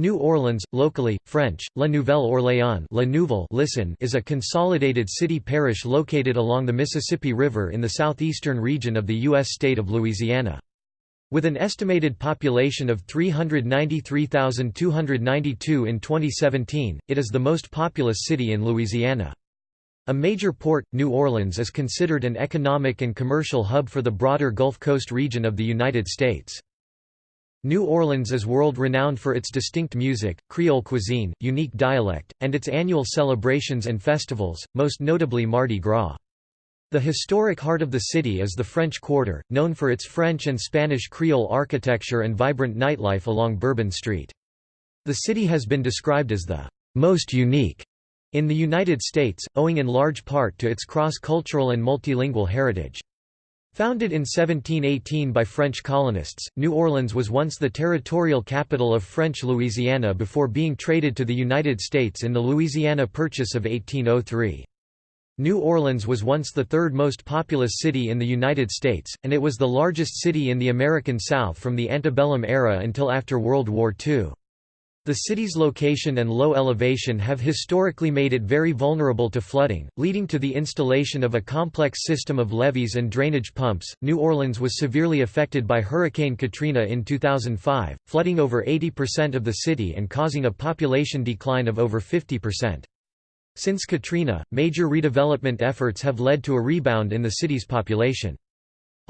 New Orleans, locally, French, La Nouvelle Orléans La Nouvelle listen is a consolidated city-parish located along the Mississippi River in the southeastern region of the U.S. state of Louisiana. With an estimated population of 393,292 in 2017, it is the most populous city in Louisiana. A major port, New Orleans is considered an economic and commercial hub for the broader Gulf Coast region of the United States. New Orleans is world-renowned for its distinct music, Creole cuisine, unique dialect, and its annual celebrations and festivals, most notably Mardi Gras. The historic heart of the city is the French Quarter, known for its French and Spanish Creole architecture and vibrant nightlife along Bourbon Street. The city has been described as the most unique in the United States, owing in large part to its cross-cultural and multilingual heritage. Founded in 1718 by French colonists, New Orleans was once the territorial capital of French Louisiana before being traded to the United States in the Louisiana Purchase of 1803. New Orleans was once the third most populous city in the United States, and it was the largest city in the American South from the antebellum era until after World War II. The city's location and low elevation have historically made it very vulnerable to flooding, leading to the installation of a complex system of levees and drainage pumps. New Orleans was severely affected by Hurricane Katrina in 2005, flooding over 80% of the city and causing a population decline of over 50%. Since Katrina, major redevelopment efforts have led to a rebound in the city's population.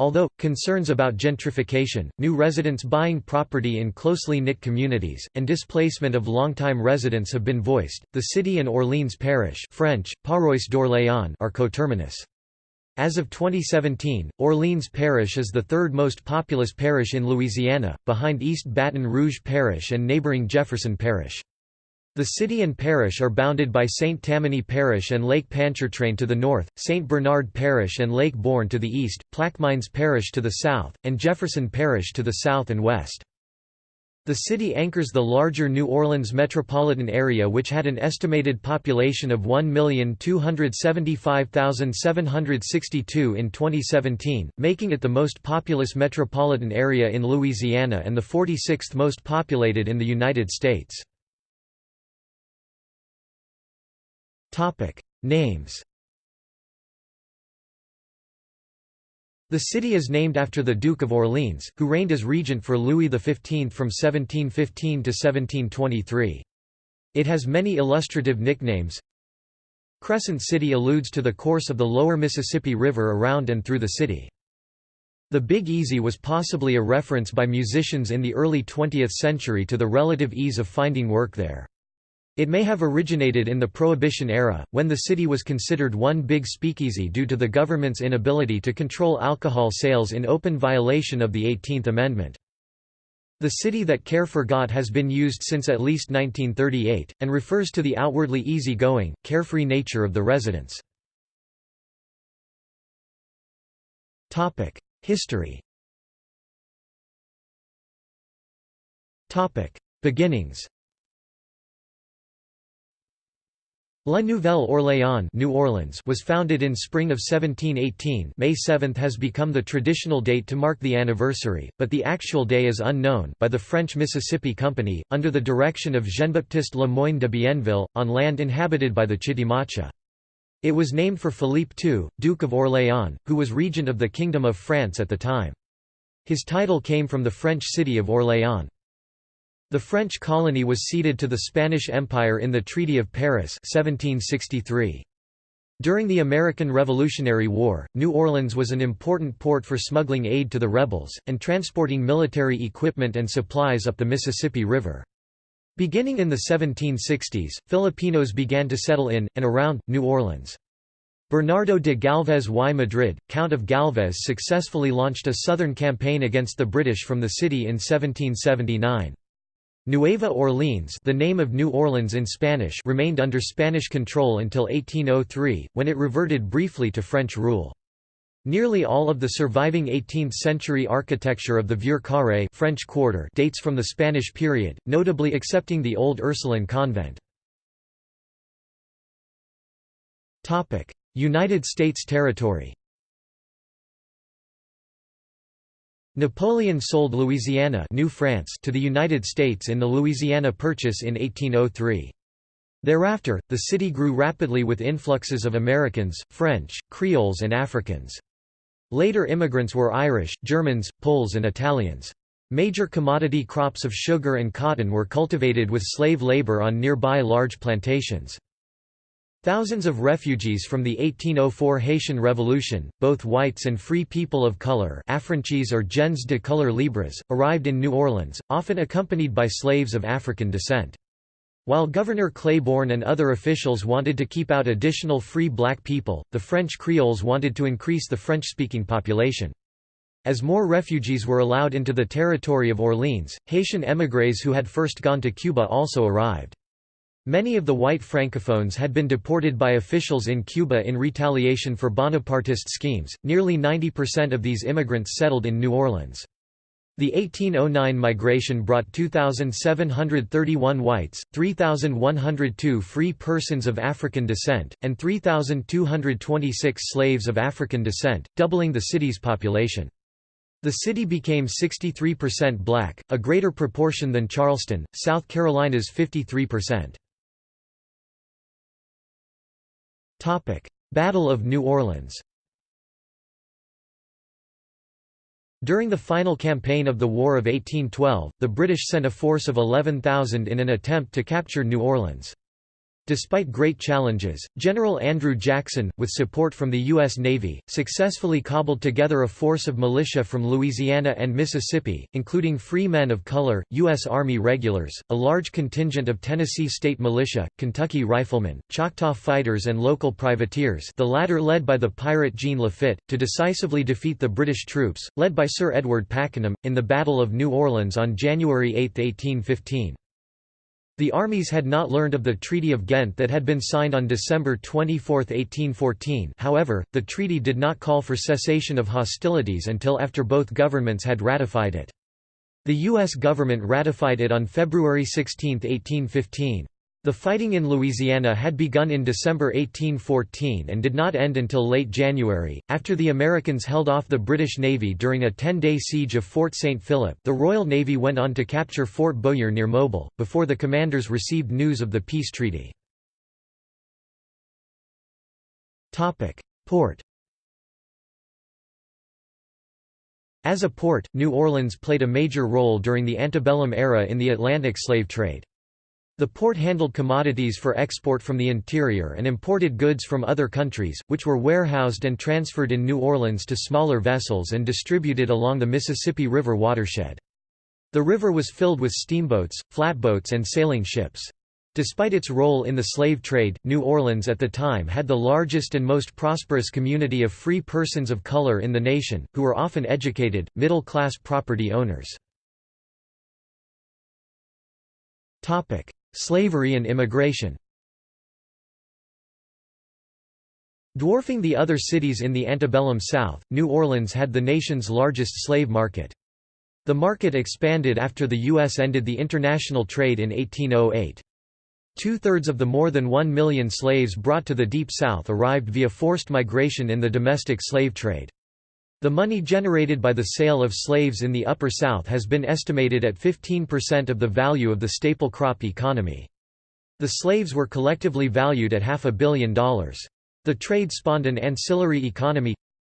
Although, concerns about gentrification, new residents buying property in closely knit communities, and displacement of longtime residents have been voiced, the city and Orleans Parish French, Paroisse d'Orléans are coterminous. As of 2017, Orleans Parish is the third most populous parish in Louisiana, behind East Baton Rouge Parish and neighboring Jefferson Parish. The city and parish are bounded by St. Tammany Parish and Lake Pontchartrain to the north, St. Bernard Parish and Lake Borgne to the east, Plaquemines Parish to the south, and Jefferson Parish to the south and west. The city anchors the larger New Orleans metropolitan area which had an estimated population of 1,275,762 in 2017, making it the most populous metropolitan area in Louisiana and the 46th most populated in the United States. Topic: Names. The city is named after the Duke of Orleans, who reigned as regent for Louis XV from 1715 to 1723. It has many illustrative nicknames. Crescent City alludes to the course of the lower Mississippi River around and through the city. The Big Easy was possibly a reference by musicians in the early 20th century to the relative ease of finding work there. It may have originated in the Prohibition era, when the city was considered one big speakeasy due to the government's inability to control alcohol sales in open violation of the 18th Amendment. The city that care forgot has been used since at least 1938, and refers to the outwardly easy-going, carefree nature of the residents. History Beginnings La Nouvelle Orléans New Orleans was founded in spring of 1718 May 7 has become the traditional date to mark the anniversary, but the actual day is unknown by the French Mississippi Company, under the direction of Jean-Baptiste Le Moyne de Bienville, on land inhabited by the Chitimacha. It was named for Philippe II, Duke of Orléans, who was regent of the Kingdom of France at the time. His title came from the French city of Orléans. The French colony was ceded to the Spanish Empire in the Treaty of Paris 1763. During the American Revolutionary War, New Orleans was an important port for smuggling aid to the rebels, and transporting military equipment and supplies up the Mississippi River. Beginning in the 1760s, Filipinos began to settle in, and around, New Orleans. Bernardo de Galvez y Madrid, Count of Galvez successfully launched a southern campaign against the British from the city in 1779. Nueva Orleans the name of New Orleans in Spanish remained under Spanish control until 1803, when it reverted briefly to French rule. Nearly all of the surviving 18th-century architecture of the Vieux Carré French Quarter dates from the Spanish period, notably excepting the old Ursuline convent. United States territory Napoleon sold Louisiana New France to the United States in the Louisiana Purchase in 1803. Thereafter, the city grew rapidly with influxes of Americans, French, Creoles and Africans. Later immigrants were Irish, Germans, Poles and Italians. Major commodity crops of sugar and cotton were cultivated with slave labor on nearby large plantations. Thousands of refugees from the 1804 Haitian Revolution, both whites and free people of color or gens de couleur libres, arrived in New Orleans, often accompanied by slaves of African descent. While Governor Claiborne and other officials wanted to keep out additional free black people, the French Creoles wanted to increase the French-speaking population. As more refugees were allowed into the territory of Orleans, Haitian émigrés who had first gone to Cuba also arrived. Many of the white francophones had been deported by officials in Cuba in retaliation for Bonapartist schemes. Nearly 90% of these immigrants settled in New Orleans. The 1809 migration brought 2,731 whites, 3,102 free persons of African descent, and 3,226 slaves of African descent, doubling the city's population. The city became 63% black, a greater proportion than Charleston, South Carolina's 53%. Battle of New Orleans During the final campaign of the War of 1812, the British sent a force of 11,000 in an attempt to capture New Orleans. Despite great challenges, General Andrew Jackson, with support from the U.S. Navy, successfully cobbled together a force of militia from Louisiana and Mississippi, including free men of color, U.S. Army regulars, a large contingent of Tennessee State Militia, Kentucky Riflemen, Choctaw fighters and local privateers the latter led by the pirate Jean Lafitte, to decisively defeat the British troops, led by Sir Edward Pakenham, in the Battle of New Orleans on January 8, 1815. The armies had not learned of the Treaty of Ghent that had been signed on December 24, 1814 however, the treaty did not call for cessation of hostilities until after both governments had ratified it. The U.S. government ratified it on February 16, 1815. The fighting in Louisiana had begun in December 1814 and did not end until late January. After the Americans held off the British Navy during a 10 day siege of Fort St. Philip, the Royal Navy went on to capture Fort Bowyer near Mobile, before the commanders received news of the peace treaty. Port As a port, New Orleans played a major role during the antebellum era in the Atlantic slave trade. The port handled commodities for export from the interior and imported goods from other countries, which were warehoused and transferred in New Orleans to smaller vessels and distributed along the Mississippi River watershed. The river was filled with steamboats, flatboats and sailing ships. Despite its role in the slave trade, New Orleans at the time had the largest and most prosperous community of free persons of color in the nation, who were often educated, middle-class property owners. Slavery and immigration Dwarfing the other cities in the antebellum South, New Orleans had the nation's largest slave market. The market expanded after the U.S. ended the international trade in 1808. Two-thirds of the more than one million slaves brought to the Deep South arrived via forced migration in the domestic slave trade. The money generated by the sale of slaves in the Upper South has been estimated at 15% of the value of the staple crop economy. The slaves were collectively valued at half a billion dollars. The trade spawned an ancillary economy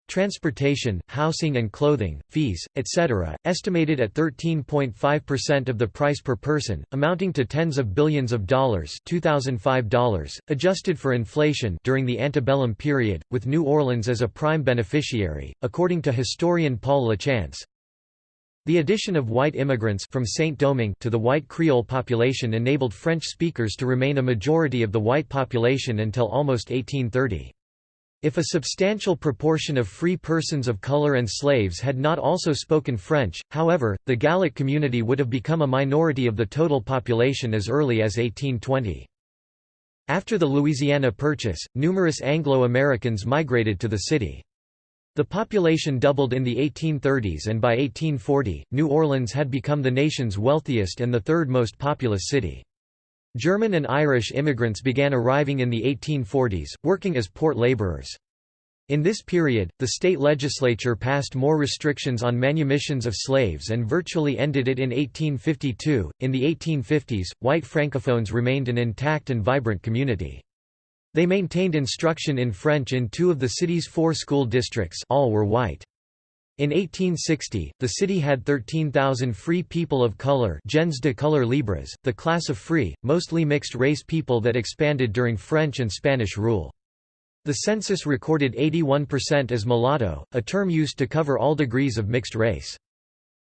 transportation, housing and clothing, fees, etc., estimated at 13.5% of the price per person, amounting to tens of billions of dollars $2005, adjusted for inflation during the antebellum period, with New Orleans as a prime beneficiary, according to historian Paul Lachance. The addition of white immigrants from Saint-Domingue to the white Creole population enabled French speakers to remain a majority of the white population until almost 1830. If a substantial proportion of free persons of color and slaves had not also spoken French, however, the Gallic community would have become a minority of the total population as early as 1820. After the Louisiana Purchase, numerous Anglo-Americans migrated to the city. The population doubled in the 1830s and by 1840, New Orleans had become the nation's wealthiest and the third most populous city. German and Irish immigrants began arriving in the 1840s, working as port laborers. In this period, the state legislature passed more restrictions on manumissions of slaves and virtually ended it in 1852. In the 1850s, white francophones remained an intact and vibrant community. They maintained instruction in French in two of the city's four school districts all were white. In 1860, the city had 13,000 free people of color gens de couleur libres, the class of free, mostly mixed-race people that expanded during French and Spanish rule. The census recorded 81% as mulatto, a term used to cover all degrees of mixed race.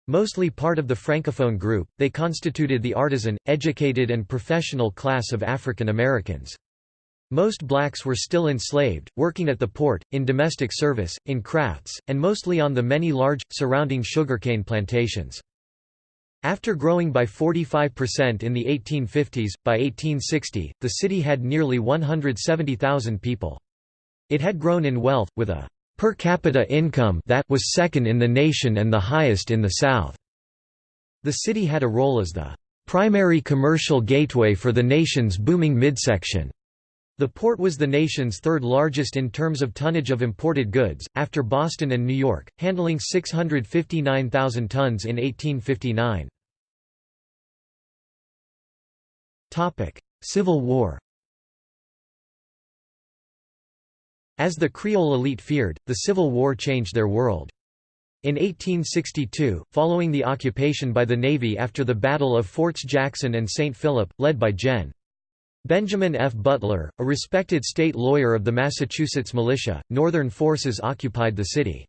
Mostly part of the Francophone group, they constituted the artisan, educated and professional class of African Americans. Most blacks were still enslaved, working at the port, in domestic service, in crafts, and mostly on the many large, surrounding sugarcane plantations. After growing by 45% in the 1850s, by 1860, the city had nearly 170,000 people. It had grown in wealth, with a per capita income that was second in the nation and the highest in the South. The city had a role as the primary commercial gateway for the nation's booming midsection. The port was the nation's third largest in terms of tonnage of imported goods, after Boston and New York, handling 659,000 tons in 1859. Civil War As the Creole elite feared, the Civil War changed their world. In 1862, following the occupation by the Navy after the Battle of Forts Jackson and St. Philip, led by Gen. Benjamin F. Butler, a respected state lawyer of the Massachusetts militia, Northern forces occupied the city.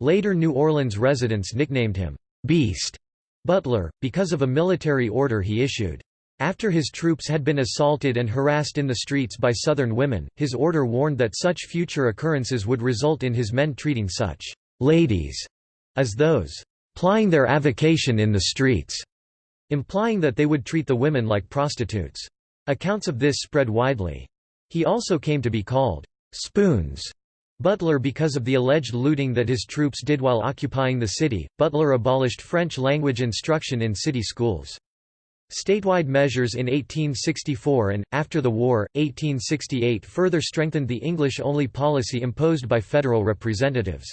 Later New Orleans residents nicknamed him, "'Beast' Butler, because of a military order he issued. After his troops had been assaulted and harassed in the streets by Southern women, his order warned that such future occurrences would result in his men treating such "'ladies' as those "'plying their avocation in the streets' implying that they would treat the women like prostitutes. Accounts of this spread widely. He also came to be called Spoons Butler because of the alleged looting that his troops did while occupying the city. Butler abolished French language instruction in city schools. Statewide measures in 1864 and, after the war, 1868 further strengthened the English-only policy imposed by federal representatives.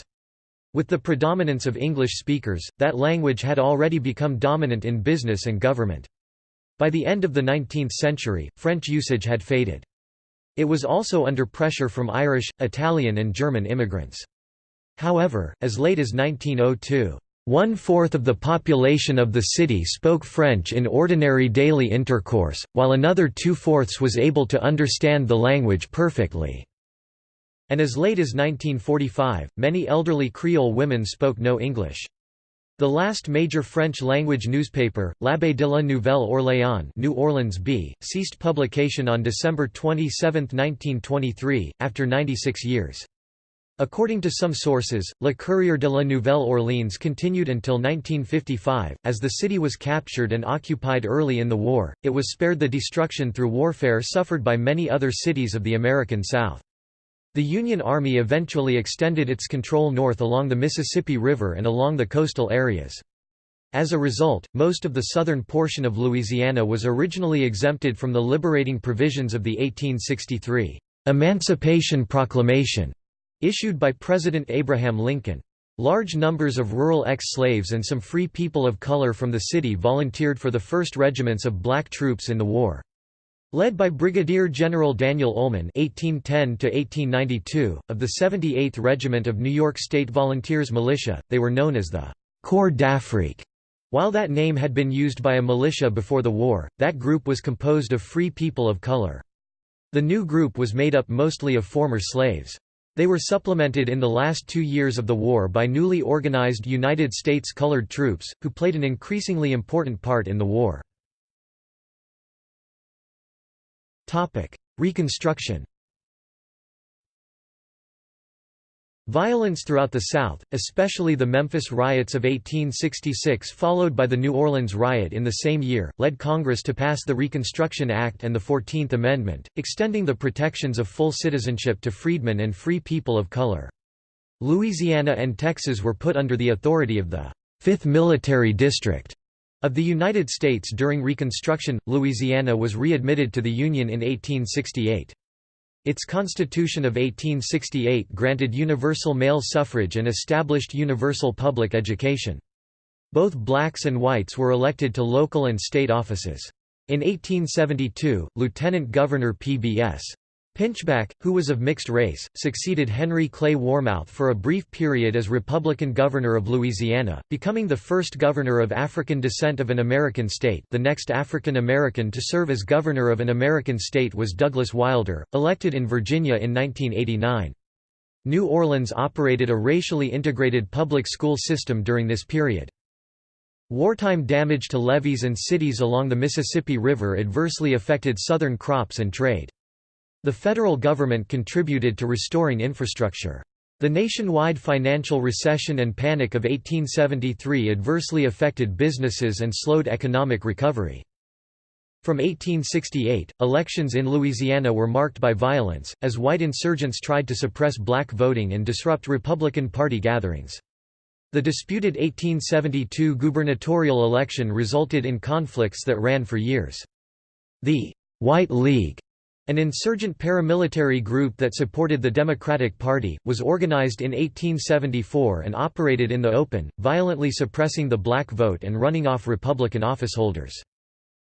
With the predominance of English speakers, that language had already become dominant in business and government. By the end of the 19th century, French usage had faded. It was also under pressure from Irish, Italian and German immigrants. However, as late as 1902, one-fourth of the population of the city spoke French in ordinary daily intercourse, while another two-fourths was able to understand the language perfectly. And as late as 1945, many elderly Creole women spoke no English. The last major French-language newspaper, L'Abeille de la Nouvelle Orléans New Orleans B, ceased publication on December 27, 1923, after 96 years. According to some sources, Le Courrier de la Nouvelle Orleans continued until 1955. As the city was captured and occupied early in the war, it was spared the destruction through warfare suffered by many other cities of the American South. The Union Army eventually extended its control north along the Mississippi River and along the coastal areas. As a result, most of the southern portion of Louisiana was originally exempted from the liberating provisions of the 1863 Emancipation Proclamation issued by President Abraham Lincoln. Large numbers of rural ex-slaves and some free people of color from the city volunteered for the first regiments of black troops in the war. Led by Brigadier General Daniel Ullman (1810–1892) of the 78th Regiment of New York State Volunteers Militia, they were known as the Corps d'Afrique. While that name had been used by a militia before the war, that group was composed of free people of color. The new group was made up mostly of former slaves. They were supplemented in the last two years of the war by newly organized United States colored troops, who played an increasingly important part in the war. Reconstruction Violence throughout the South, especially the Memphis riots of 1866 followed by the New Orleans riot in the same year, led Congress to pass the Reconstruction Act and the Fourteenth Amendment, extending the protections of full citizenship to freedmen and free people of color. Louisiana and Texas were put under the authority of the Fifth Military District, of the United States during Reconstruction, Louisiana was readmitted to the Union in 1868. Its Constitution of 1868 granted universal male suffrage and established universal public education. Both blacks and whites were elected to local and state offices. In 1872, Lieutenant Governor P.B.S. Pinchback, who was of mixed race, succeeded Henry Clay Warmoth for a brief period as Republican governor of Louisiana, becoming the first governor of African descent of an American state the next African American to serve as governor of an American state was Douglas Wilder, elected in Virginia in 1989. New Orleans operated a racially integrated public school system during this period. Wartime damage to levees and cities along the Mississippi River adversely affected Southern crops and trade. The federal government contributed to restoring infrastructure. The nationwide financial recession and panic of 1873 adversely affected businesses and slowed economic recovery. From 1868, elections in Louisiana were marked by violence, as white insurgents tried to suppress black voting and disrupt Republican Party gatherings. The disputed 1872 gubernatorial election resulted in conflicts that ran for years. The «White League» An insurgent paramilitary group that supported the Democratic Party, was organized in 1874 and operated in the open, violently suppressing the black vote and running off Republican officeholders.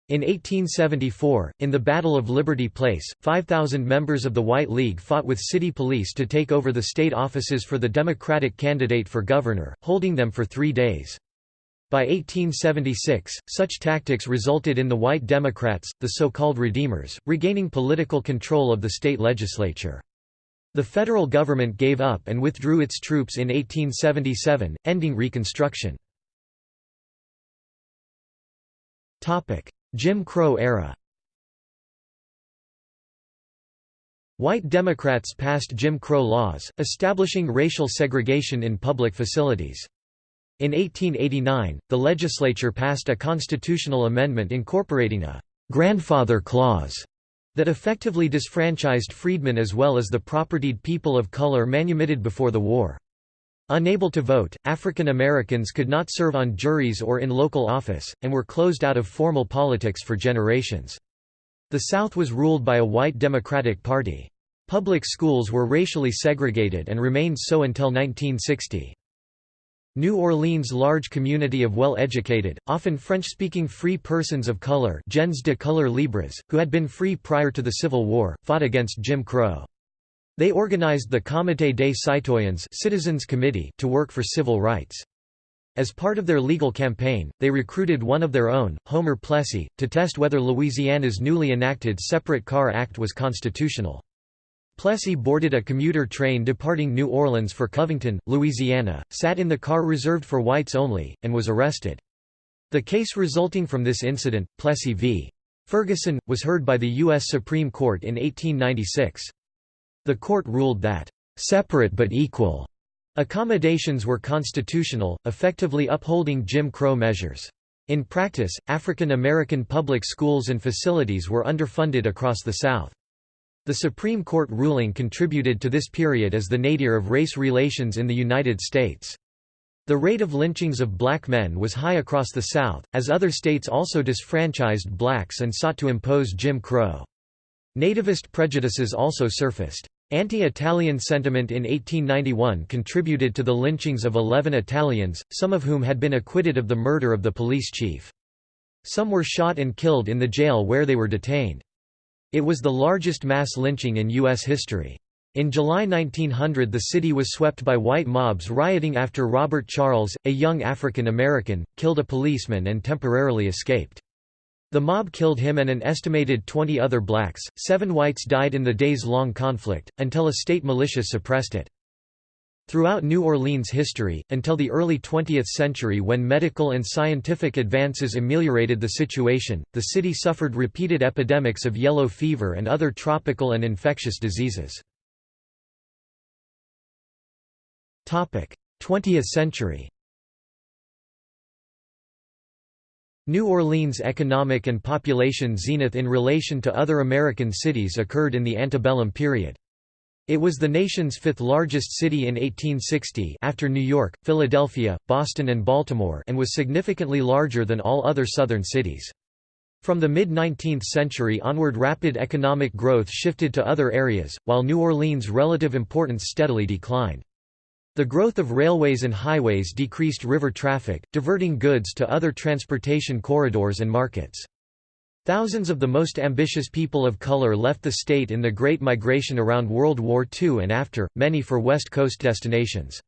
In 1874, in the Battle of Liberty Place, 5,000 members of the White League fought with city police to take over the state offices for the Democratic candidate for governor, holding them for three days. By 1876, such tactics resulted in the White Democrats, the so-called Redeemers, regaining political control of the state legislature. The federal government gave up and withdrew its troops in 1877, ending Reconstruction. Jim Crow era White Democrats passed Jim Crow laws, establishing racial segregation in public facilities. In 1889, the legislature passed a constitutional amendment incorporating a «grandfather clause» that effectively disfranchised freedmen as well as the propertied people of color manumitted before the war. Unable to vote, African Americans could not serve on juries or in local office, and were closed out of formal politics for generations. The South was ruled by a white Democratic Party. Public schools were racially segregated and remained so until 1960. New Orleans' large community of well-educated, often French-speaking free persons of color gens de couleur libres, who had been free prior to the Civil War, fought against Jim Crow. They organized the Comité des Citoyens Citizens Committee to work for civil rights. As part of their legal campaign, they recruited one of their own, Homer Plessy, to test whether Louisiana's newly enacted Separate Car Act was constitutional. Plessy boarded a commuter train departing New Orleans for Covington, Louisiana, sat in the car reserved for whites only, and was arrested. The case resulting from this incident, Plessy v. Ferguson, was heard by the U.S. Supreme Court in 1896. The court ruled that, "...separate but equal," accommodations were constitutional, effectively upholding Jim Crow measures. In practice, African American public schools and facilities were underfunded across the South. The Supreme Court ruling contributed to this period as the nadir of race relations in the United States. The rate of lynchings of black men was high across the South, as other states also disfranchised blacks and sought to impose Jim Crow. Nativist prejudices also surfaced. Anti-Italian sentiment in 1891 contributed to the lynchings of 11 Italians, some of whom had been acquitted of the murder of the police chief. Some were shot and killed in the jail where they were detained. It was the largest mass lynching in U.S. history. In July 1900 the city was swept by white mobs rioting after Robert Charles, a young African American, killed a policeman and temporarily escaped. The mob killed him and an estimated 20 other blacks, seven whites died in the days-long conflict, until a state militia suppressed it. Throughout New Orleans history, until the early 20th century when medical and scientific advances ameliorated the situation, the city suffered repeated epidemics of yellow fever and other tropical and infectious diseases. 20th century New Orleans' economic and population zenith in relation to other American cities occurred in the antebellum period. It was the nation's fifth largest city in 1860 after New York, Philadelphia, Boston and Baltimore and was significantly larger than all other southern cities. From the mid-19th century onward rapid economic growth shifted to other areas, while New Orleans' relative importance steadily declined. The growth of railways and highways decreased river traffic, diverting goods to other transportation corridors and markets. Thousands of the most ambitious people of color left the state in the Great Migration around World War II and after, many for West Coast destinations.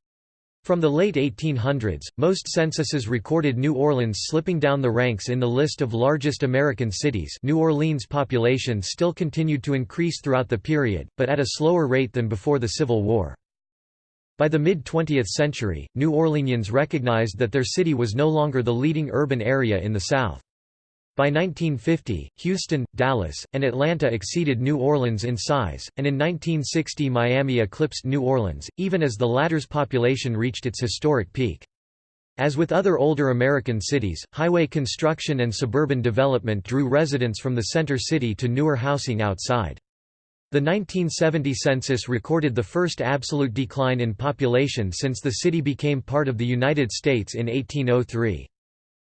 From the late 1800s, most censuses recorded New Orleans slipping down the ranks in the list of largest American cities New Orleans' population still continued to increase throughout the period, but at a slower rate than before the Civil War. By the mid-20th century, New Orleanians recognized that their city was no longer the leading urban area in the South. By 1950, Houston, Dallas, and Atlanta exceeded New Orleans in size, and in 1960 Miami eclipsed New Orleans, even as the latter's population reached its historic peak. As with other older American cities, highway construction and suburban development drew residents from the center city to newer housing outside. The 1970 census recorded the first absolute decline in population since the city became part of the United States in 1803.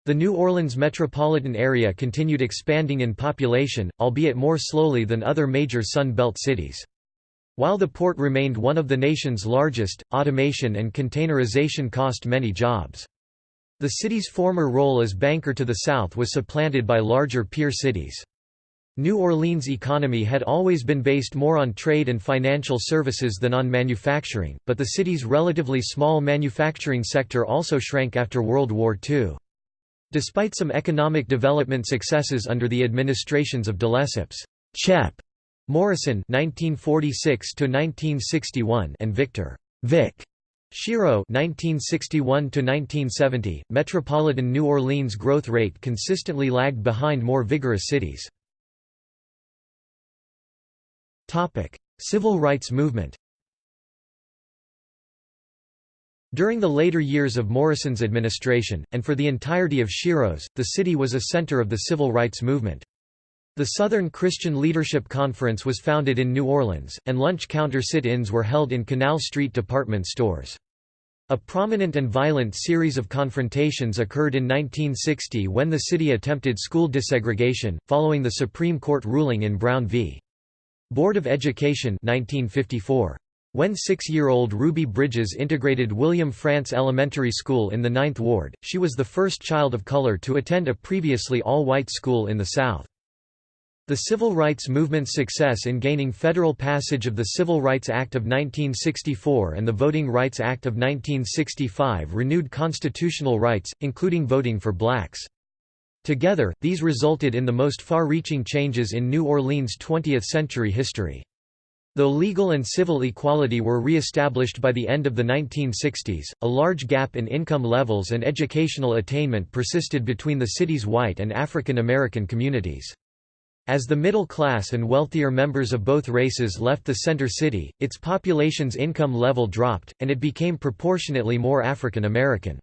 The New Orleans metropolitan area continued expanding in population, albeit more slowly than other major Sun Belt cities. While the port remained one of the nation's largest, automation and containerization cost many jobs. The city's former role as banker to the south was supplanted by larger peer cities. New Orleans' economy had always been based more on trade and financial services than on manufacturing, but the city's relatively small manufacturing sector also shrank after World War II. Despite some economic development successes under the administrations of de Lesseps, Chep. Morrison (1946–1961) and Victor Vic. Schiro (1961–1970), metropolitan New Orleans' growth rate consistently lagged behind more vigorous cities. Topic: Civil rights movement. During the later years of Morrison's administration, and for the entirety of Schiro's, the city was a center of the civil rights movement. The Southern Christian Leadership Conference was founded in New Orleans, and lunch counter sit-ins were held in Canal Street department stores. A prominent and violent series of confrontations occurred in 1960 when the city attempted school desegregation, following the Supreme Court ruling in Brown v. Board of Education 1954. When six-year-old Ruby Bridges integrated William Frantz Elementary School in the Ninth Ward, she was the first child of color to attend a previously all-white school in the South. The civil rights movement's success in gaining federal passage of the Civil Rights Act of 1964 and the Voting Rights Act of 1965 renewed constitutional rights, including voting for blacks. Together, these resulted in the most far-reaching changes in New Orleans' 20th-century history. Though legal and civil equality were re-established by the end of the 1960s, a large gap in income levels and educational attainment persisted between the city's white and African American communities. As the middle class and wealthier members of both races left the center city, its population's income level dropped, and it became proportionately more African American.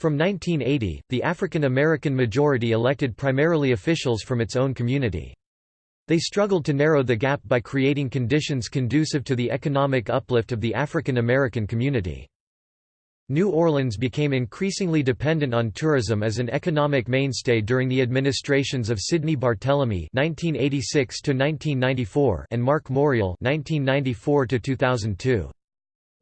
From 1980, the African American majority elected primarily officials from its own community. They struggled to narrow the gap by creating conditions conducive to the economic uplift of the African American community. New Orleans became increasingly dependent on tourism as an economic mainstay during the administrations of Sidney Barthélemy (1986–1994) and Mark Morial (1994–2002).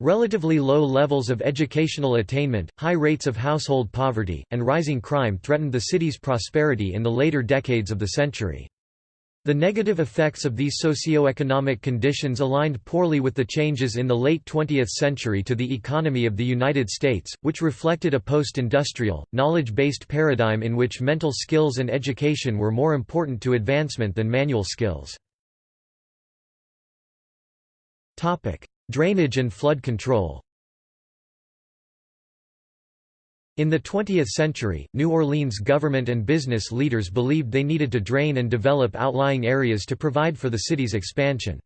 Relatively low levels of educational attainment, high rates of household poverty, and rising crime threatened the city's prosperity in the later decades of the century. The negative effects of these socio-economic conditions aligned poorly with the changes in the late 20th century to the economy of the United States, which reflected a post-industrial, knowledge-based paradigm in which mental skills and education were more important to advancement than manual skills. Drainage and flood control In the 20th century, New Orleans government and business leaders believed they needed to drain and develop outlying areas to provide for the city's expansion.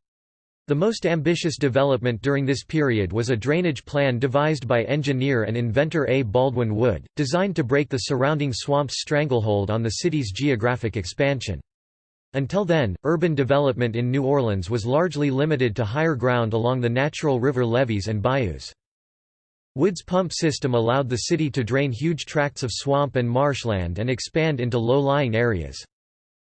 The most ambitious development during this period was a drainage plan devised by engineer and inventor A. Baldwin Wood, designed to break the surrounding swamp's stranglehold on the city's geographic expansion. Until then, urban development in New Orleans was largely limited to higher ground along the natural river levees and bayous. Wood's pump system allowed the city to drain huge tracts of swamp and marshland and expand into low-lying areas.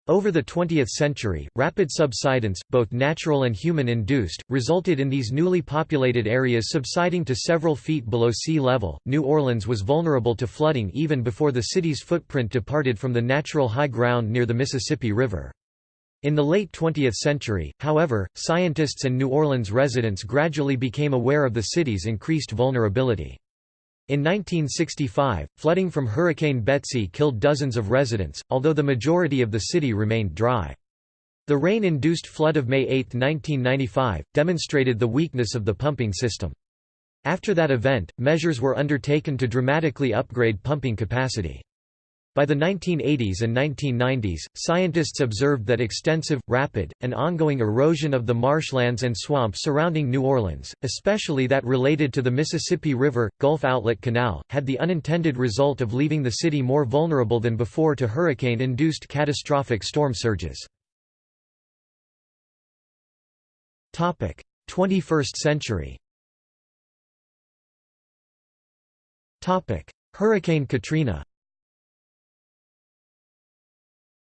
Over the 20th century, rapid subsidence, both natural and human-induced, resulted in these newly populated areas subsiding to several feet below sea level. New Orleans was vulnerable to flooding even before the city's footprint departed from the natural high ground near the Mississippi River. In the late 20th century, however, scientists and New Orleans residents gradually became aware of the city's increased vulnerability. In 1965, flooding from Hurricane Betsy killed dozens of residents, although the majority of the city remained dry. The rain-induced flood of May 8, 1995, demonstrated the weakness of the pumping system. After that event, measures were undertaken to dramatically upgrade pumping capacity. By the 1980s and 1990s, scientists observed that extensive, rapid, and ongoing erosion of the marshlands and swamps surrounding New Orleans, especially that related to the Mississippi River, Gulf Outlet Canal, had the unintended result of leaving the city more vulnerable than before to hurricane-induced catastrophic storm surges. 21st century Hurricane Katrina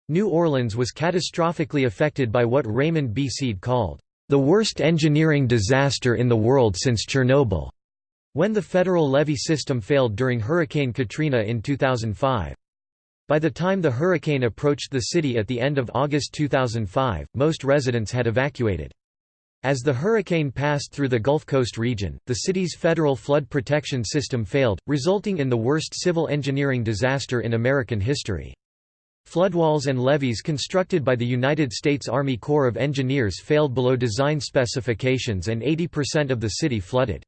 New Orleans was catastrophically affected by what Raymond B. Seed called, "...the worst engineering disaster in the world since Chernobyl." when the federal levee system failed during Hurricane Katrina in 2005. By the time the hurricane approached the city at the end of August 2005, most residents had evacuated. As the hurricane passed through the Gulf Coast region, the city's federal flood protection system failed, resulting in the worst civil engineering disaster in American history. Floodwalls and levees constructed by the United States Army Corps of Engineers failed below design specifications and 80% of the city flooded.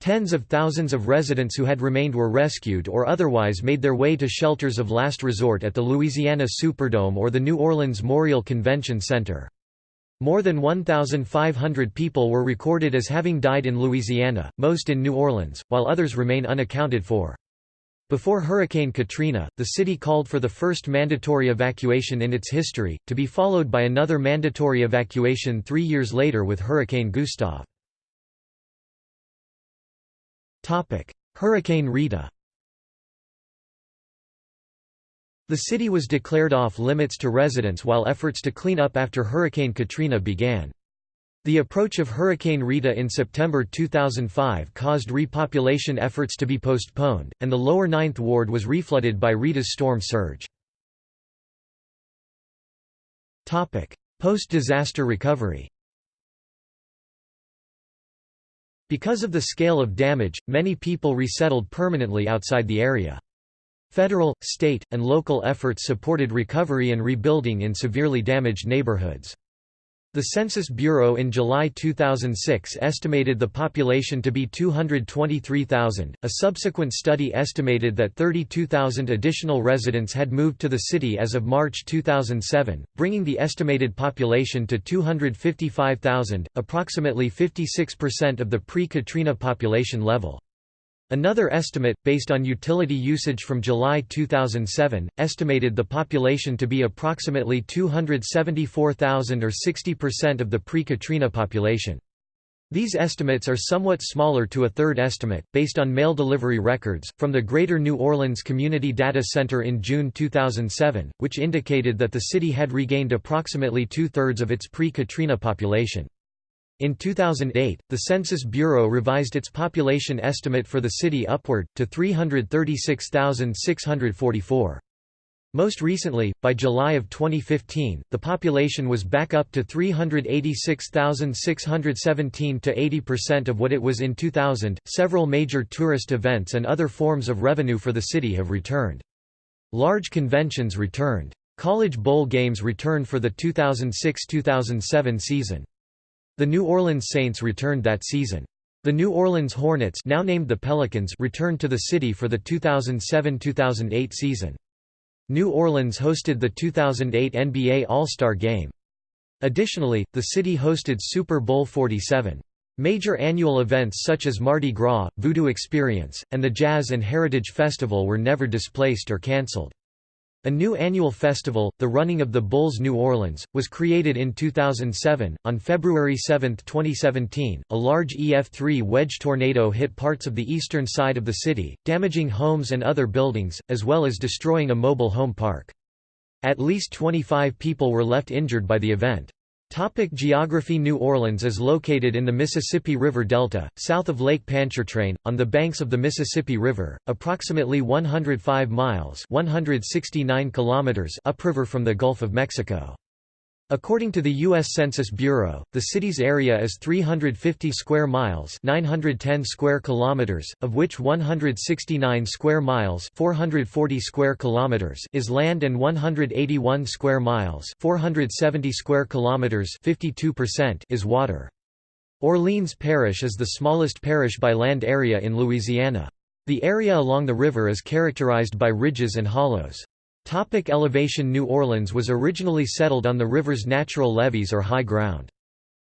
Tens of thousands of residents who had remained were rescued or otherwise made their way to shelters of last resort at the Louisiana Superdome or the New Orleans Memorial Convention Center. More than 1,500 people were recorded as having died in Louisiana, most in New Orleans, while others remain unaccounted for. Before Hurricane Katrina, the city called for the first mandatory evacuation in its history, to be followed by another mandatory evacuation three years later with Hurricane Gustav. Hurricane Rita The city was declared off limits to residents while efforts to clean up after Hurricane Katrina began. The approach of Hurricane Rita in September 2005 caused repopulation efforts to be postponed, and the lower Ninth Ward was reflooded by Rita's storm surge. Post-disaster recovery Because of the scale of damage, many people resettled permanently outside the area. Federal, state, and local efforts supported recovery and rebuilding in severely damaged neighborhoods. The Census Bureau in July 2006 estimated the population to be 223,000. A subsequent study estimated that 32,000 additional residents had moved to the city as of March 2007, bringing the estimated population to 255,000, approximately 56% of the pre-Katrina population level. Another estimate, based on utility usage from July 2007, estimated the population to be approximately 274,000 or 60% of the pre-Katrina population. These estimates are somewhat smaller to a third estimate, based on mail delivery records, from the Greater New Orleans Community Data Center in June 2007, which indicated that the city had regained approximately two-thirds of its pre-Katrina population. In 2008, the Census Bureau revised its population estimate for the city upward, to 336,644. Most recently, by July of 2015, the population was back up to 386,617 to 80% of what it was in 2000. Several major tourist events and other forms of revenue for the city have returned. Large conventions returned. College bowl games returned for the 2006-2007 season. The New Orleans Saints returned that season. The New Orleans Hornets now named the Pelicans returned to the city for the 2007–2008 season. New Orleans hosted the 2008 NBA All-Star Game. Additionally, the city hosted Super Bowl 47. Major annual events such as Mardi Gras, Voodoo Experience, and the Jazz and Heritage Festival were never displaced or cancelled. A new annual festival, the Running of the Bulls New Orleans, was created in 2007. On February 7, 2017, a large EF3 wedge tornado hit parts of the eastern side of the city, damaging homes and other buildings, as well as destroying a mobile home park. At least 25 people were left injured by the event. Topic geography New Orleans is located in the Mississippi River Delta, south of Lake Pontchartrain, on the banks of the Mississippi River, approximately 105 miles 169 kilometers upriver from the Gulf of Mexico. According to the U.S. Census Bureau, the city's area is 350 square miles 910 square kilometers, of which 169 square miles 440 square kilometers is land and 181 square miles 470 square kilometers 52% is water. Orleans Parish is the smallest parish by land area in Louisiana. The area along the river is characterized by ridges and hollows. Topic elevation New Orleans was originally settled on the river's natural levees or high ground.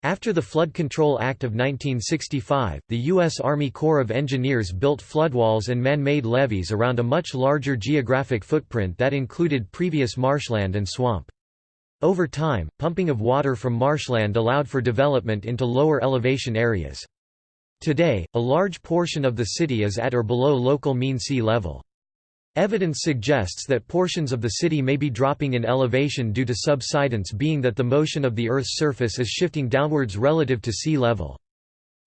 After the Flood Control Act of 1965, the U.S. Army Corps of Engineers built floodwalls and man-made levees around a much larger geographic footprint that included previous marshland and swamp. Over time, pumping of water from marshland allowed for development into lower elevation areas. Today, a large portion of the city is at or below local mean sea level. Evidence suggests that portions of the city may be dropping in elevation due to subsidence being that the motion of the Earth's surface is shifting downwards relative to sea level.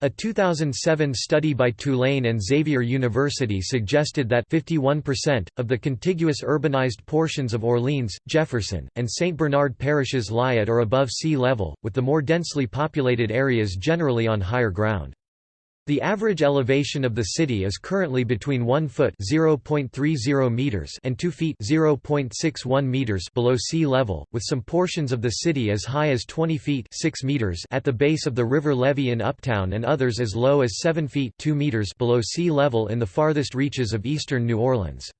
A 2007 study by Tulane and Xavier University suggested that 51% of the contiguous urbanized portions of Orleans, Jefferson, and St. Bernard parishes lie at or above sea level, with the more densely populated areas generally on higher ground. The average elevation of the city is currently between 1 foot (0.30 meters) and 2 feet (0.61 meters) below sea level, with some portions of the city as high as 20 feet (6 meters) at the base of the river levee in Uptown and others as low as 7 feet (2 meters) below sea level in the farthest reaches of eastern New Orleans.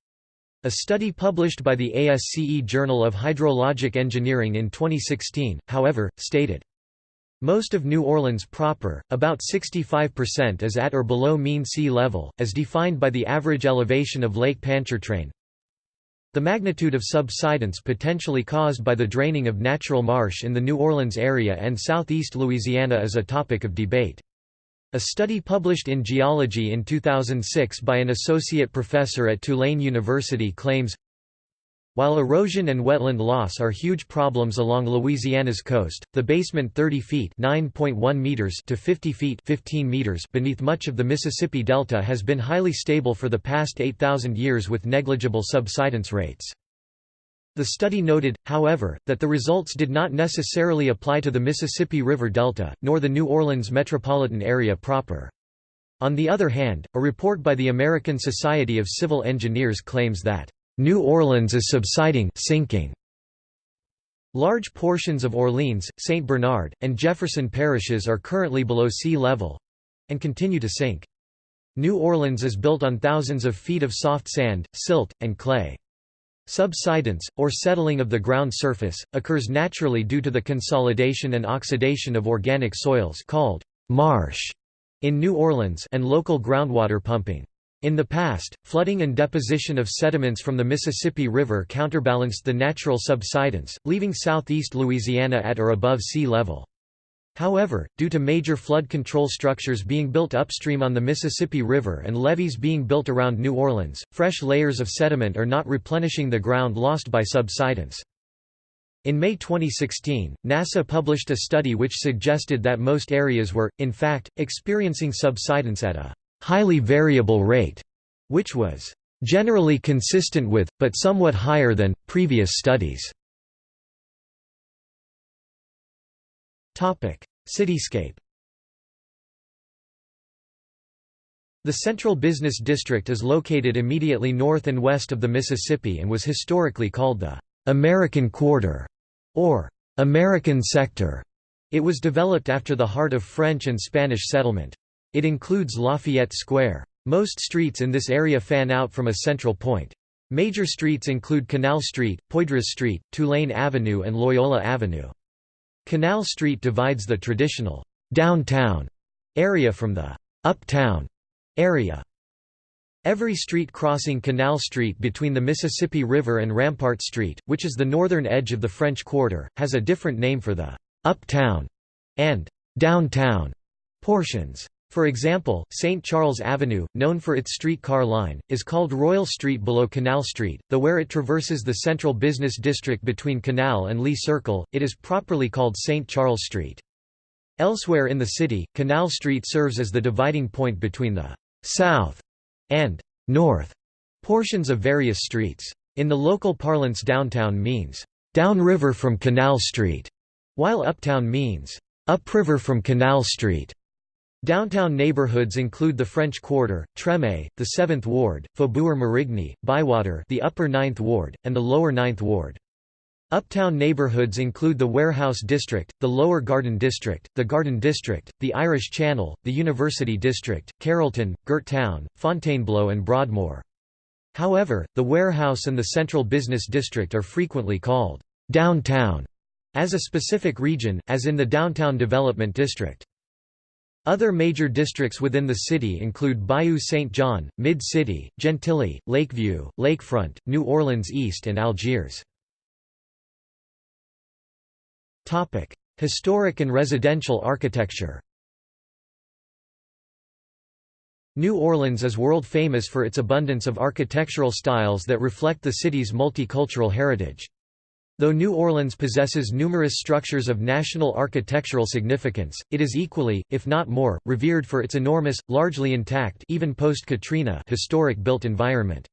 A study published by the ASCE Journal of Hydrologic Engineering in 2016, however, stated most of New Orleans proper, about 65% is at or below mean sea level, as defined by the average elevation of Lake Pontchartrain. The magnitude of subsidence potentially caused by the draining of natural marsh in the New Orleans area and southeast Louisiana is a topic of debate. A study published in Geology in 2006 by an associate professor at Tulane University claims while erosion and wetland loss are huge problems along Louisiana's coast, the basement 30 feet (9.1 meters) to 50 feet (15 meters) beneath much of the Mississippi Delta has been highly stable for the past 8,000 years with negligible subsidence rates. The study noted, however, that the results did not necessarily apply to the Mississippi River Delta, nor the New Orleans metropolitan area proper. On the other hand, a report by the American Society of Civil Engineers claims that New Orleans is subsiding sinking. Large portions of Orleans, St. Bernard, and Jefferson parishes are currently below sea level—and continue to sink. New Orleans is built on thousands of feet of soft sand, silt, and clay. Subsidence, or settling of the ground surface, occurs naturally due to the consolidation and oxidation of organic soils called marsh in New Orleans and local groundwater pumping. In the past, flooding and deposition of sediments from the Mississippi River counterbalanced the natural subsidence, leaving southeast Louisiana at or above sea level. However, due to major flood control structures being built upstream on the Mississippi River and levees being built around New Orleans, fresh layers of sediment are not replenishing the ground lost by subsidence. In May 2016, NASA published a study which suggested that most areas were, in fact, experiencing subsidence at a highly variable rate, which was generally consistent with, but somewhat higher than, previous studies. Cityscape The Central Business District is located immediately north and west of the Mississippi and was historically called the American Quarter or American Sector. It was developed after the heart of French and Spanish settlement. It includes Lafayette Square. Most streets in this area fan out from a central point. Major streets include Canal Street, Poydras Street, Tulane Avenue and Loyola Avenue. Canal Street divides the traditional «downtown» area from the «uptown» area. Every street crossing Canal Street between the Mississippi River and Rampart Street, which is the northern edge of the French Quarter, has a different name for the «uptown» and «downtown» portions. For example, St. Charles Avenue, known for its streetcar line, is called Royal Street below Canal Street, though where it traverses the central business district between Canal and Lee Circle, it is properly called St. Charles Street. Elsewhere in the city, Canal Street serves as the dividing point between the «south» and «north» portions of various streets. In the local parlance downtown means «downriver from Canal Street», while uptown means «upriver from Canal Street». Downtown neighborhoods include the French Quarter, Treme, the 7th Ward, Faubourg Marigny, Bywater the Upper 9th Ward, and the Lower 9th Ward. Uptown neighborhoods include the Warehouse District, the Lower Garden District, the Garden District, the Irish Channel, the University District, Carrollton, Gert Town, Fontainebleau and Broadmoor. However, the Warehouse and the Central Business District are frequently called «downtown» as a specific region, as in the Downtown Development District. Other major districts within the city include Bayou St. John, Mid-City, Gentilly, Lakeview, Lakefront, New Orleans East and Algiers. Historic and residential architecture New Orleans is world famous for its abundance of architectural styles that reflect the city's multicultural heritage. Though New Orleans possesses numerous structures of national architectural significance, it is equally, if not more, revered for its enormous, largely intact even post-Katrina historic built environment.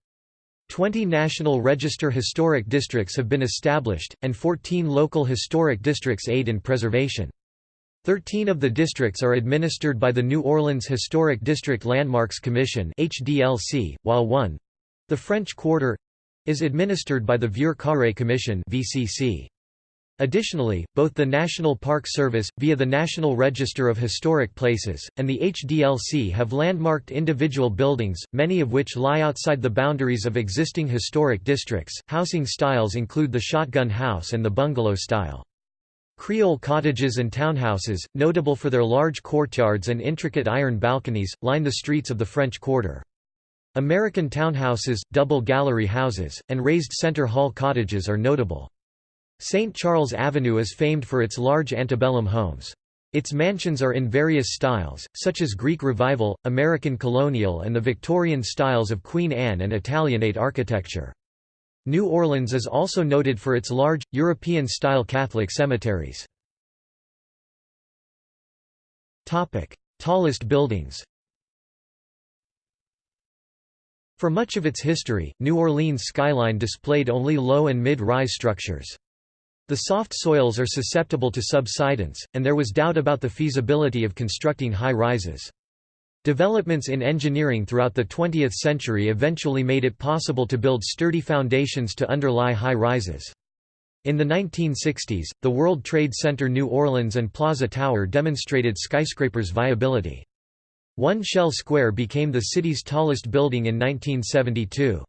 Twenty National Register historic districts have been established, and 14 local historic districts aid in preservation. Thirteen of the districts are administered by the New Orleans Historic District Landmarks Commission while one—the French Quarter, is administered by the Vieux Carré Commission VCC. Additionally, both the National Park Service, via the National Register of Historic Places, and the HDLC have landmarked individual buildings, many of which lie outside the boundaries of existing historic districts. Housing styles include the shotgun house and the bungalow style. Creole cottages and townhouses, notable for their large courtyards and intricate iron balconies, line the streets of the French Quarter. American townhouses, double gallery houses, and raised center hall cottages are notable. St. Charles Avenue is famed for its large antebellum homes. Its mansions are in various styles, such as Greek Revival, American Colonial and the Victorian styles of Queen Anne and Italianate architecture. New Orleans is also noted for its large, European-style Catholic cemeteries. Tallest buildings For much of its history, New Orleans' skyline displayed only low and mid-rise structures. The soft soils are susceptible to subsidence, and there was doubt about the feasibility of constructing high-rises. Developments in engineering throughout the 20th century eventually made it possible to build sturdy foundations to underlie high-rises. In the 1960s, the World Trade Center New Orleans and Plaza Tower demonstrated skyscrapers' viability. One Shell Square became the city's tallest building in 1972.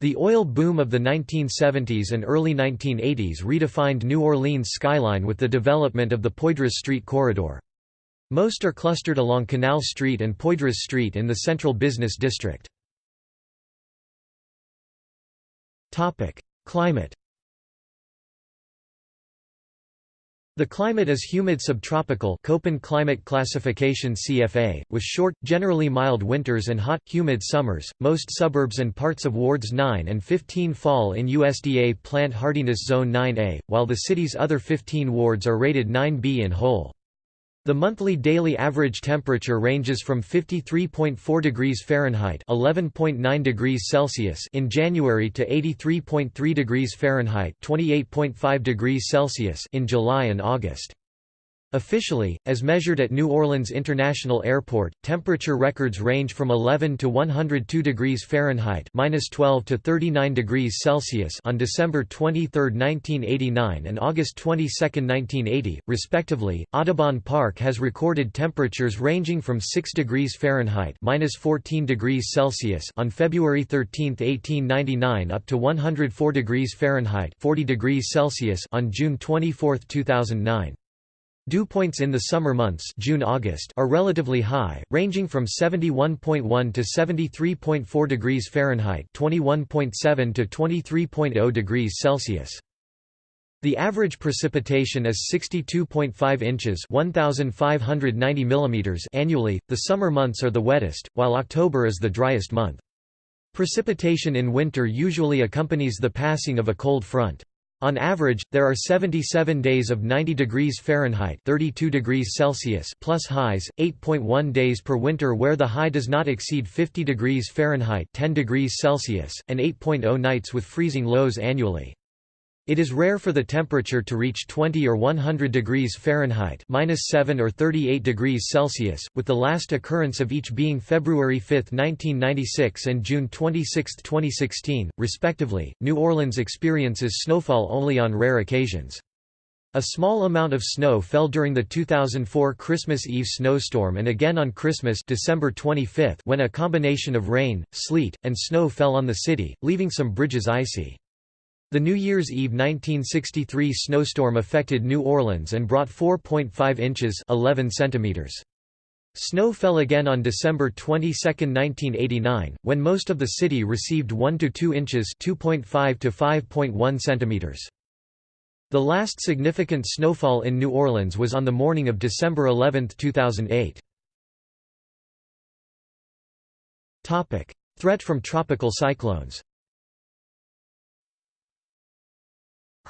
The oil boom of the 1970s and early 1980s redefined New Orleans' skyline with the development of the Poydras Street corridor. Most are clustered along Canal Street and Poydras Street in the central business district. Climate The climate is humid subtropical Köppen climate classification CFA, with short, generally mild winters and hot, humid summers. Most suburbs and parts of wards 9 and 15 fall in USDA plant hardiness zone 9A, while the city's other 15 wards are rated 9B in whole. The monthly daily average temperature ranges from 53.4 degrees Fahrenheit (11.9 degrees Celsius) in January to 83.3 degrees Fahrenheit (28.5 degrees Celsius) in July and August. Officially, as measured at New Orleans International Airport, temperature records range from 11 to 102 degrees Fahrenheit (-12 to 39 degrees Celsius) on December 23, 1989 and August 22, 1980, respectively. Audubon Park has recorded temperatures ranging from 6 degrees Fahrenheit (-14 degrees Celsius) on February 13, 1899 up to 104 degrees Fahrenheit (40 degrees Celsius) on June 24, 2009. Dew points in the summer months June-August are relatively high, ranging from 71.1 to 73.4 degrees Fahrenheit, 21.7 to 23.0 degrees Celsius. The average precipitation is 62.5 inches 1,590 mm annually. The summer months are the wettest, while October is the driest month. Precipitation in winter usually accompanies the passing of a cold front. On average, there are 77 days of 90 degrees Fahrenheit 32 degrees Celsius plus highs, 8.1 days per winter where the high does not exceed 50 degrees Fahrenheit 10 degrees Celsius, and 8.0 nights with freezing lows annually. It is rare for the temperature to reach 20 or 100 degrees Fahrenheit -7 or 38 degrees Celsius, with the last occurrence of each being February 5, 1996 and June 26, 2016, respectively. New Orleans experiences snowfall only on rare occasions. A small amount of snow fell during the 2004 Christmas Eve snowstorm and again on Christmas December 25 when a combination of rain, sleet, and snow fell on the city, leaving some bridges icy. The New Year's Eve 1963 snowstorm affected New Orleans and brought 4.5 inches 11 centimeters. Snow fell again on December 22, 1989, when most of the city received 1 to 2 inches 2.5 to 5.1 centimeters. The last significant snowfall in New Orleans was on the morning of December 11, 2008. Topic: Threat from tropical cyclones.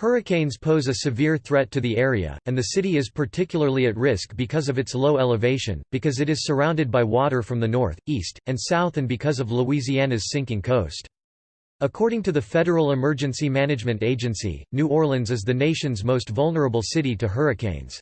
Hurricanes pose a severe threat to the area, and the city is particularly at risk because of its low elevation, because it is surrounded by water from the north, east, and south and because of Louisiana's sinking coast. According to the Federal Emergency Management Agency, New Orleans is the nation's most vulnerable city to hurricanes.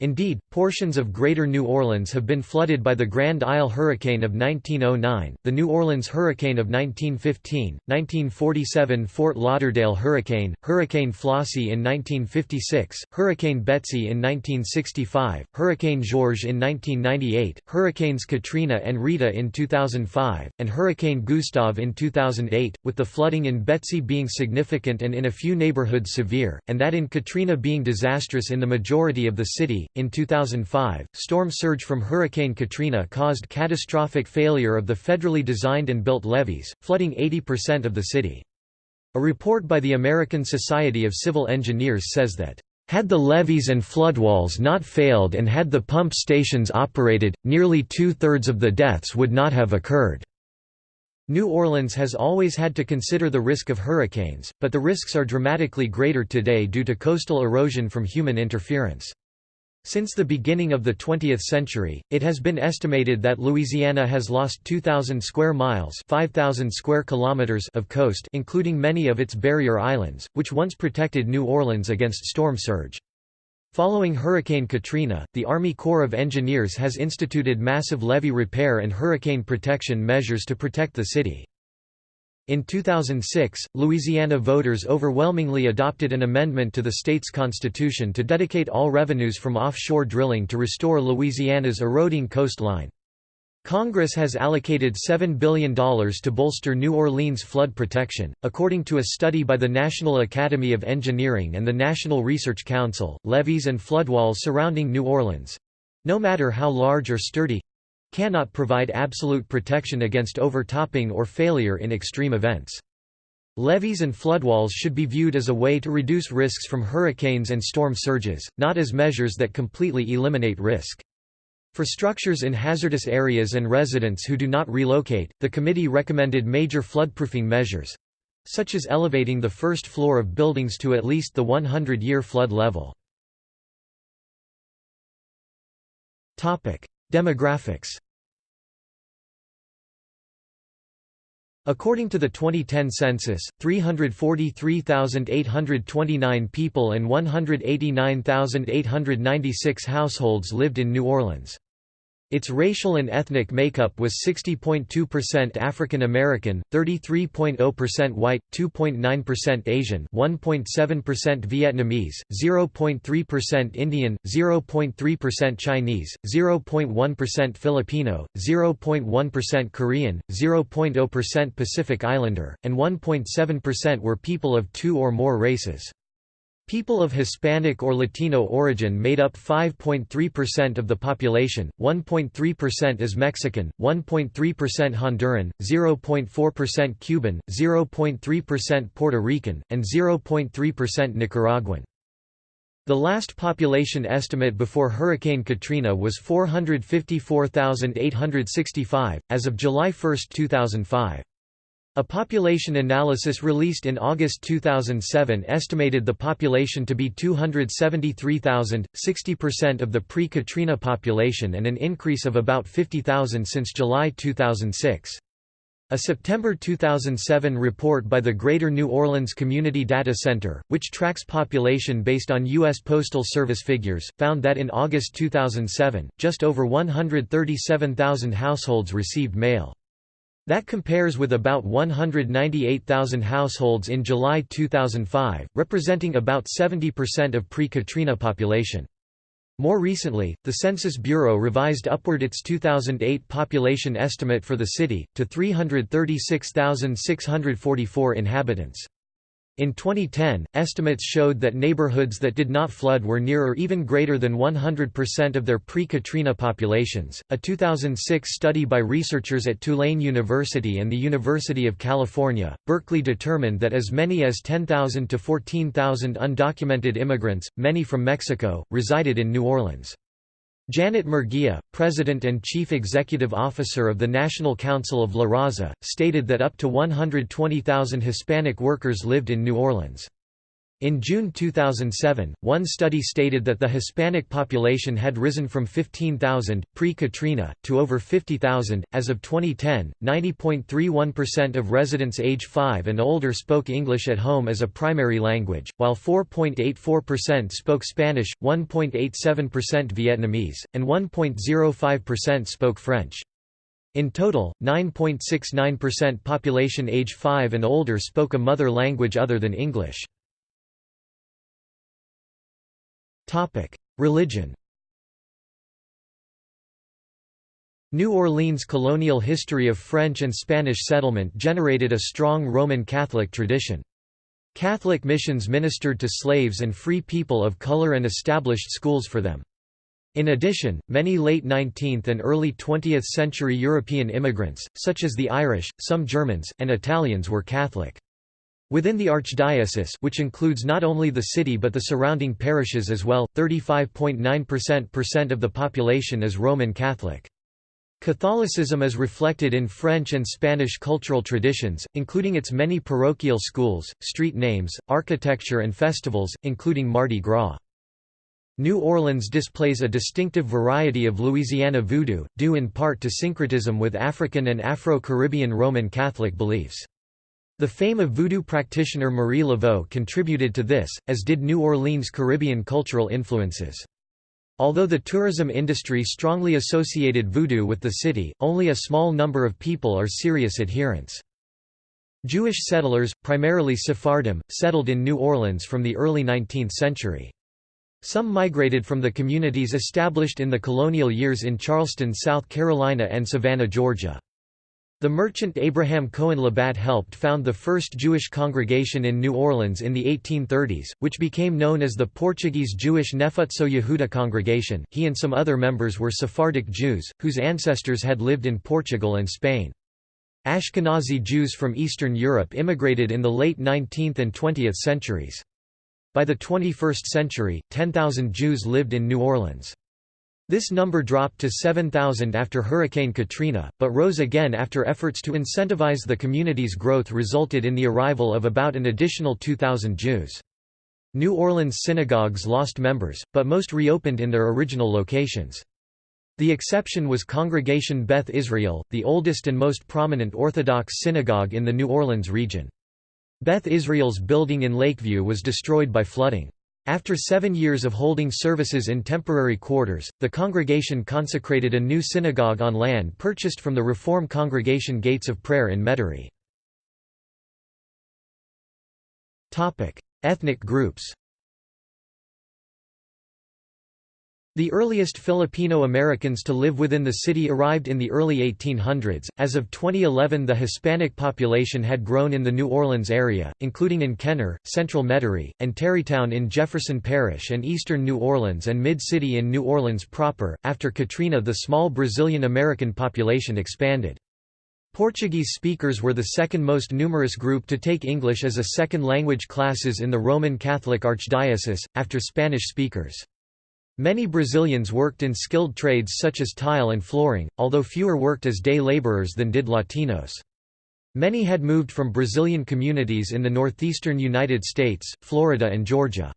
Indeed, portions of Greater New Orleans have been flooded by the Grand Isle Hurricane of 1909, the New Orleans Hurricane of 1915, 1947 Fort Lauderdale Hurricane, Hurricane Flossie in 1956, Hurricane Betsy in 1965, Hurricane Georges in 1998, Hurricanes Katrina and Rita in 2005, and Hurricane Gustav in 2008, with the flooding in Betsy being significant and in a few neighborhoods severe, and that in Katrina being disastrous in the majority of the city. In 2005, storm surge from Hurricane Katrina caused catastrophic failure of the federally designed and built levees, flooding 80% of the city. A report by the American Society of Civil Engineers says that had the levees and floodwalls not failed and had the pump stations operated, nearly two-thirds of the deaths would not have occurred. New Orleans has always had to consider the risk of hurricanes, but the risks are dramatically greater today due to coastal erosion from human interference. Since the beginning of the 20th century, it has been estimated that Louisiana has lost 2,000 square miles 5,000 square kilometers of coast including many of its barrier islands, which once protected New Orleans against storm surge. Following Hurricane Katrina, the Army Corps of Engineers has instituted massive levee repair and hurricane protection measures to protect the city. In 2006, Louisiana voters overwhelmingly adopted an amendment to the state's constitution to dedicate all revenues from offshore drilling to restore Louisiana's eroding coastline. Congress has allocated $7 billion to bolster New Orleans flood protection. According to a study by the National Academy of Engineering and the National Research Council, levees and floodwalls surrounding New Orleans no matter how large or sturdy cannot provide absolute protection against overtopping or failure in extreme events. Levees and floodwalls should be viewed as a way to reduce risks from hurricanes and storm surges, not as measures that completely eliminate risk. For structures in hazardous areas and residents who do not relocate, the committee recommended major floodproofing measures such as elevating the first floor of buildings to at least the 100-year flood level. Demographics According to the 2010 census, 343,829 people and 189,896 households lived in New Orleans. Its racial and ethnic makeup was 60.2% African American, 33.0% white, 2.9% Asian, 1.7% Vietnamese, 0.3% Indian, 0.3% Chinese, 0.1% Filipino, 0.1% Korean, 0.0% Pacific Islander, and 1.7% were people of two or more races. People of Hispanic or Latino origin made up 5.3% of the population, 1.3% is Mexican, 1.3% Honduran, 0.4% Cuban, 0.3% Puerto Rican, and 0.3% Nicaraguan. The last population estimate before Hurricane Katrina was 454,865, as of July 1, 2005. A population analysis released in August 2007 estimated the population to be 273,000, 60% of the pre-Katrina population and an increase of about 50,000 since July 2006. A September 2007 report by the Greater New Orleans Community Data Center, which tracks population based on U.S. Postal Service figures, found that in August 2007, just over 137,000 households received mail. That compares with about 198,000 households in July 2005, representing about 70% of pre-Katrina population. More recently, the Census Bureau revised upward its 2008 population estimate for the city, to 336,644 inhabitants. In 2010, estimates showed that neighborhoods that did not flood were near or even greater than 100% of their pre-Katrina populations. A 2006 study by researchers at Tulane University and the University of California, Berkeley determined that as many as 10,000 to 14,000 undocumented immigrants, many from Mexico, resided in New Orleans. Janet Murguia, President and Chief Executive Officer of the National Council of La Raza, stated that up to 120,000 Hispanic workers lived in New Orleans. In June 2007, one study stated that the Hispanic population had risen from 15,000, pre-Katrina, to over 50,000. As of 2010, 90.31% of residents age 5 and older spoke English at home as a primary language, while 4.84% spoke Spanish, 1.87% Vietnamese, and 1.05% spoke French. In total, 9.69% population age 5 and older spoke a mother language other than English. Religion New Orleans' colonial history of French and Spanish settlement generated a strong Roman Catholic tradition. Catholic missions ministered to slaves and free people of color and established schools for them. In addition, many late 19th and early 20th century European immigrants, such as the Irish, some Germans, and Italians were Catholic. Within the archdiocese which includes not only the city but the surrounding parishes as well, 35.9% of the population is Roman Catholic. Catholicism is reflected in French and Spanish cultural traditions, including its many parochial schools, street names, architecture and festivals, including Mardi Gras. New Orleans displays a distinctive variety of Louisiana voodoo, due in part to syncretism with African and Afro-Caribbean Roman Catholic beliefs. The fame of voodoo practitioner Marie Laveau contributed to this, as did New Orleans' Caribbean cultural influences. Although the tourism industry strongly associated voodoo with the city, only a small number of people are serious adherents. Jewish settlers, primarily Sephardim, settled in New Orleans from the early 19th century. Some migrated from the communities established in the colonial years in Charleston, South Carolina and Savannah, Georgia. The merchant Abraham Cohen Labatt helped found the first Jewish congregation in New Orleans in the 1830s, which became known as the Portuguese Jewish Nefutzot Yehudah congregation. He and some other members were Sephardic Jews, whose ancestors had lived in Portugal and Spain. Ashkenazi Jews from Eastern Europe immigrated in the late 19th and 20th centuries. By the 21st century, 10,000 Jews lived in New Orleans. This number dropped to 7,000 after Hurricane Katrina, but rose again after efforts to incentivize the community's growth resulted in the arrival of about an additional 2,000 Jews. New Orleans synagogues lost members, but most reopened in their original locations. The exception was Congregation Beth Israel, the oldest and most prominent Orthodox synagogue in the New Orleans region. Beth Israel's building in Lakeview was destroyed by flooding. After seven years of holding services in temporary quarters, the congregation consecrated a new synagogue on land purchased from the Reform congregation Gates of Prayer in Metairie. Ethnic groups The earliest Filipino Americans to live within the city arrived in the early 1800s. As of 2011, the Hispanic population had grown in the New Orleans area, including in Kenner, Central Metairie, and Tarrytown in Jefferson Parish and eastern New Orleans and Mid City in New Orleans proper. After Katrina, the small Brazilian American population expanded. Portuguese speakers were the second most numerous group to take English as a second language classes in the Roman Catholic Archdiocese, after Spanish speakers. Many Brazilians worked in skilled trades such as tile and flooring, although fewer worked as day laborers than did Latinos. Many had moved from Brazilian communities in the northeastern United States, Florida and Georgia.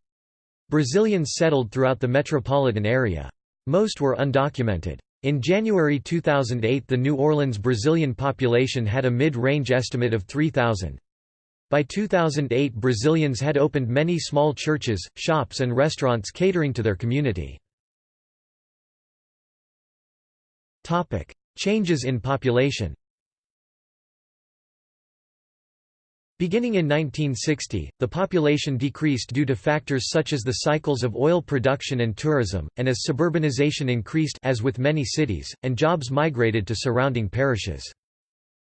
Brazilians settled throughout the metropolitan area. Most were undocumented. In January 2008 the New Orleans Brazilian population had a mid-range estimate of 3,000. By 2008 Brazilians had opened many small churches, shops and restaurants catering to their community. Changes in population Beginning in 1960, the population decreased due to factors such as the cycles of oil production and tourism, and as suburbanization increased as with many cities, and jobs migrated to surrounding parishes.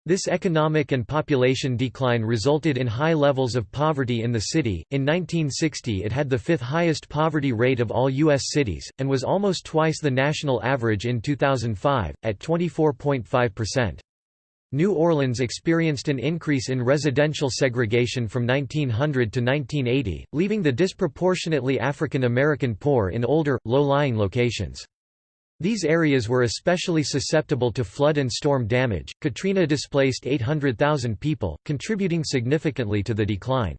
This economic and population decline resulted in high levels of poverty in the city. In 1960, it had the fifth highest poverty rate of all U.S. cities, and was almost twice the national average in 2005, at 24.5%. New Orleans experienced an increase in residential segregation from 1900 to 1980, leaving the disproportionately African American poor in older, low-lying locations. These areas were especially susceptible to flood and storm damage. Katrina displaced 800,000 people, contributing significantly to the decline.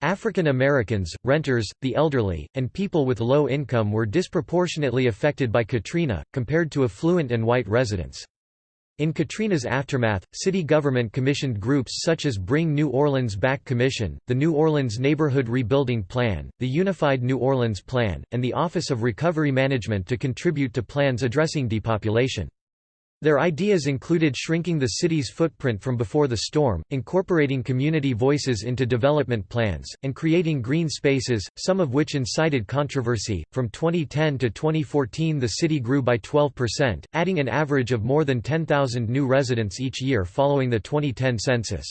African Americans, renters, the elderly, and people with low income were disproportionately affected by Katrina, compared to affluent and white residents. In Katrina's aftermath, city government commissioned groups such as Bring New Orleans Back Commission, the New Orleans Neighborhood Rebuilding Plan, the Unified New Orleans Plan, and the Office of Recovery Management to contribute to plans addressing depopulation. Their ideas included shrinking the city's footprint from before the storm, incorporating community voices into development plans, and creating green spaces, some of which incited controversy. From 2010 to 2014, the city grew by 12%, adding an average of more than 10,000 new residents each year following the 2010 census.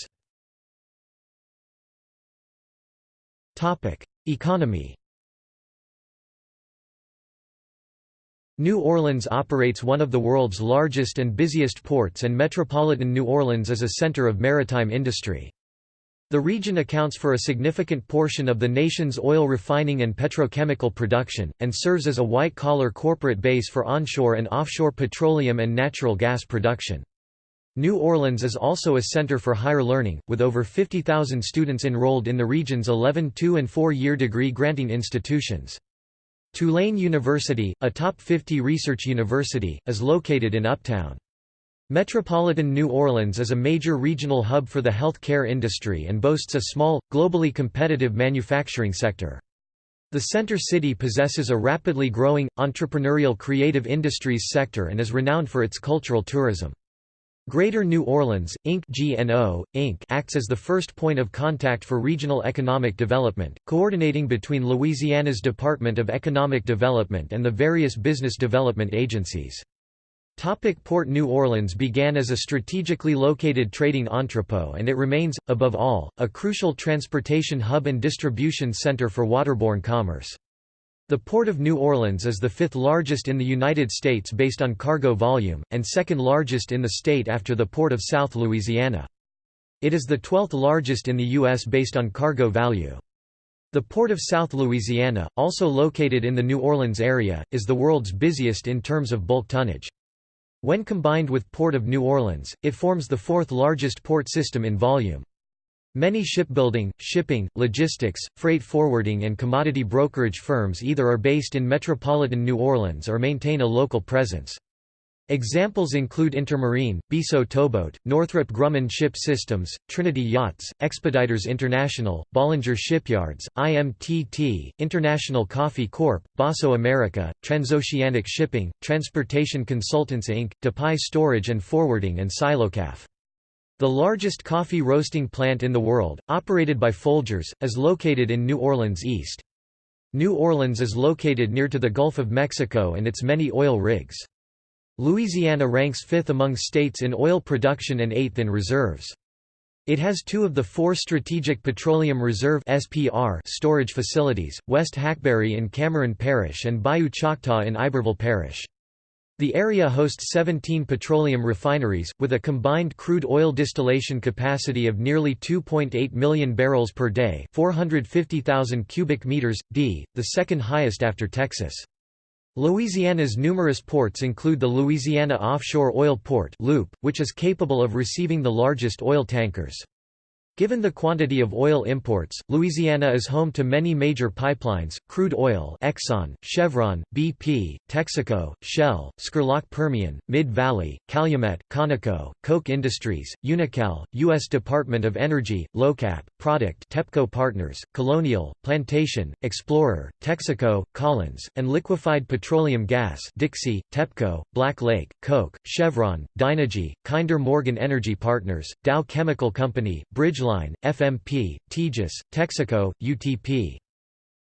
Topic: Economy New Orleans operates one of the world's largest and busiest ports and metropolitan New Orleans is a center of maritime industry. The region accounts for a significant portion of the nation's oil refining and petrochemical production, and serves as a white-collar corporate base for onshore and offshore petroleum and natural gas production. New Orleans is also a center for higher learning, with over 50,000 students enrolled in the region's 11 two- and four-year degree-granting institutions. Tulane University, a top 50 research university, is located in Uptown. Metropolitan New Orleans is a major regional hub for the health care industry and boasts a small, globally competitive manufacturing sector. The center city possesses a rapidly growing, entrepreneurial creative industries sector and is renowned for its cultural tourism. Greater New Orleans, Inc. GNO, Inc. acts as the first point of contact for regional economic development, coordinating between Louisiana's Department of Economic Development and the various business development agencies. Topic Port New Orleans began as a strategically located trading entrepot and it remains, above all, a crucial transportation hub and distribution center for waterborne commerce. The Port of New Orleans is the fifth largest in the United States based on cargo volume, and second largest in the state after the Port of South Louisiana. It is the twelfth largest in the U.S. based on cargo value. The Port of South Louisiana, also located in the New Orleans area, is the world's busiest in terms of bulk tonnage. When combined with Port of New Orleans, it forms the fourth largest port system in volume. Many shipbuilding, shipping, logistics, freight forwarding and commodity brokerage firms either are based in metropolitan New Orleans or maintain a local presence. Examples include Intermarine, Bisso Towboat, Northrop Grumman Ship Systems, Trinity Yachts, Expeditors International, Bollinger Shipyards, IMTT, International Coffee Corp., Boasso America, Transoceanic Shipping, Transportation Consultants Inc., Dupuy Storage and Forwarding and Silocaf. The largest coffee roasting plant in the world, operated by Folgers, is located in New Orleans East. New Orleans is located near to the Gulf of Mexico and its many oil rigs. Louisiana ranks fifth among states in oil production and eighth in reserves. It has two of the four Strategic Petroleum Reserve storage facilities, West Hackberry in Cameron Parish and Bayou Choctaw in Iberville Parish. The area hosts 17 petroleum refineries, with a combined crude oil distillation capacity of nearly 2.8 million barrels per day 450,000 cubic meters, d, the second highest after Texas. Louisiana's numerous ports include the Louisiana Offshore Oil Port which is capable of receiving the largest oil tankers. Given the quantity of oil imports, Louisiana is home to many major pipelines, crude oil Exxon, Chevron, BP, Texaco, Shell, Scurlock Permian, Mid-Valley, Calumet, Conoco, Koch Industries, Unocal, U.S. Department of Energy, LOCAP, Product TEPPCO Partners, Colonial, Plantation, Explorer, Texaco, Collins, and Liquefied Petroleum Gas Dixie, TEPPCO, Black Lake, Koch, Chevron, Dynegy, Kinder Morgan Energy Partners, Dow Chemical Company, Bridge Ridgeline, FMP, Tejas, Texaco, UTP.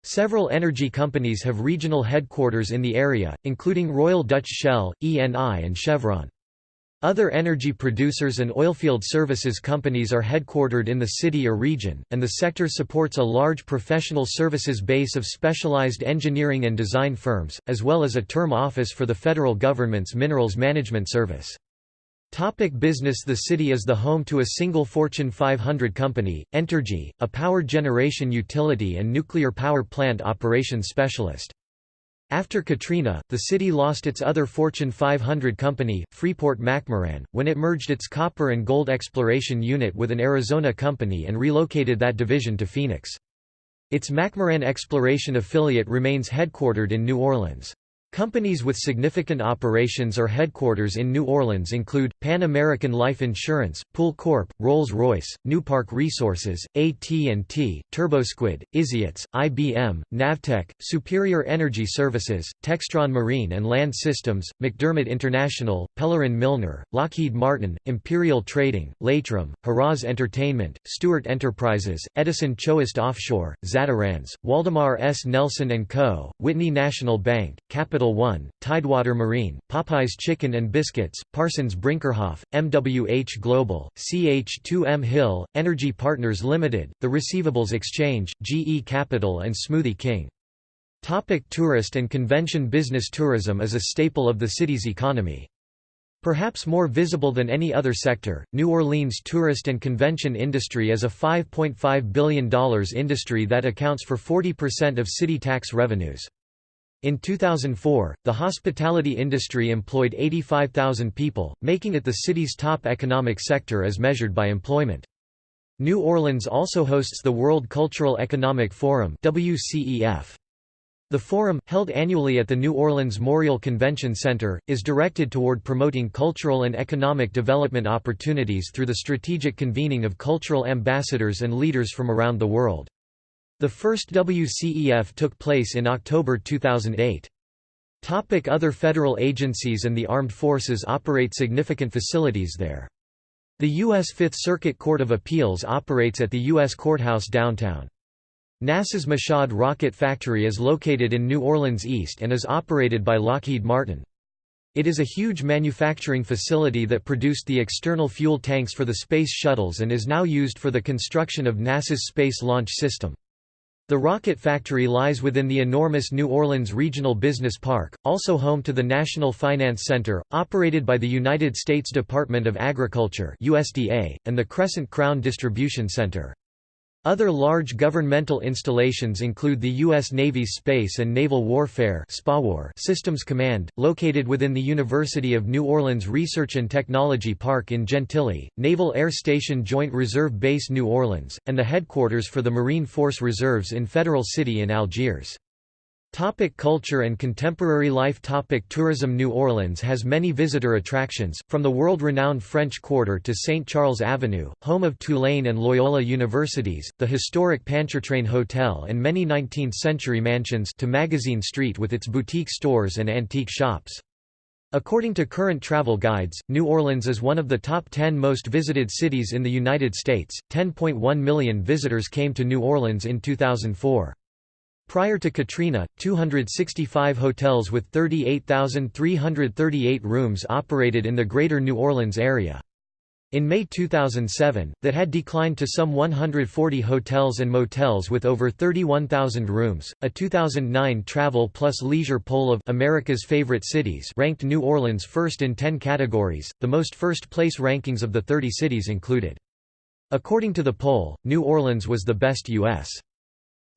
Several energy companies have regional headquarters in the area, including Royal Dutch Shell, ENI and Chevron. Other energy producers and oilfield services companies are headquartered in the city or region, and the sector supports a large professional services base of specialized engineering and design firms, as well as a term office for the federal government's Minerals Management Service. Topic business The city is the home to a single Fortune 500 company, Entergy, a power generation utility and nuclear power plant operations specialist. After Katrina, the city lost its other Fortune 500 company, Freeport-McMoRan, when it merged its copper and gold exploration unit with an Arizona company and relocated that division to Phoenix. Its McMoRan exploration affiliate remains headquartered in New Orleans. Companies with significant operations or headquarters in New Orleans include, Pan American Life Insurance, Pool Corp., Rolls-Royce, Newpark Resources, AT&T, TurboSquid, iSeatz, IBM, Navtech, Superior Energy Services, Textron Marine and Land Systems, McDermott International, Pellerin Milnor, Lockheed Martin, Imperial Trading, Laitram, Harrah's Entertainment, Stewart Enterprises, Edison Chouest Offshore, Zatarain's, Waldemar S. Nelson & Co., Whitney National Bank, Capital One, Tidewater Marine, Popeyes Chicken and Biscuits, Parsons Brinckerhoff, MWH Global, CH2M Hill, Energy Partners Limited, The Receivables Exchange, GE Capital and Smoothie King. Topic tourist and convention Business tourism is a staple of the city's economy. Perhaps more visible than any other sector, New Orleans' tourist and convention industry is a $5.5 billion industry that accounts for 40% of city tax revenues. In 2004, the hospitality industry employed 85,000 people, making it the city's top economic sector as measured by employment. New Orleans also hosts the World Cultural Economic Forum WCEF. The forum, held annually at the New Orleans Morial Convention Center, is directed toward promoting cultural and economic development opportunities through the strategic convening of cultural ambassadors and leaders from around the world. The first WCEF took place in October 2008. Topic other federal agencies and the armed forces operate significant facilities there. The U.S. Fifth Circuit Court of Appeals operates at the U.S. Courthouse downtown. NASA's Michoud Rocket Factory is located in New Orleans East and is operated by Lockheed Martin. It is a huge manufacturing facility that produced the external fuel tanks for the space shuttles and is now used for the construction of NASA's Space Launch System. The rocket factory lies within the enormous New Orleans Regional Business Park, also home to the National Finance Center, operated by the United States Department of Agriculture USDA, and the Crescent Crown Distribution Center. Other large governmental installations include the U.S. Navy's Space and Naval Warfare Systems Command, located within the University of New Orleans Research and Technology Park in Gentilly, Naval Air Station Joint Reserve Base New Orleans, and the headquarters for the Marine Force Reserves in Federal City in Algiers. Topic culture and contemporary life Topic Tourism New Orleans has many visitor attractions, from the world-renowned French Quarter to St. Charles Avenue, home of Tulane and Loyola universities, the historic Pontchartrain Hotel and many 19th-century mansions to Magazine Street with its boutique stores and antique shops. According to current travel guides, New Orleans is one of the top 10 most visited cities in the United States. 10.1 million visitors came to New Orleans in 2004. Prior to Katrina, 265 hotels with 38,338 rooms operated in the greater New Orleans area. In May 2007, that had declined to some 140 hotels and motels with over 31,000 rooms. A 2009 Travel Plus Leisure poll of America's favorite cities ranked New Orleans first in 10 categories. The most first place rankings of the 30 cities included. According to the poll, New Orleans was the best U.S.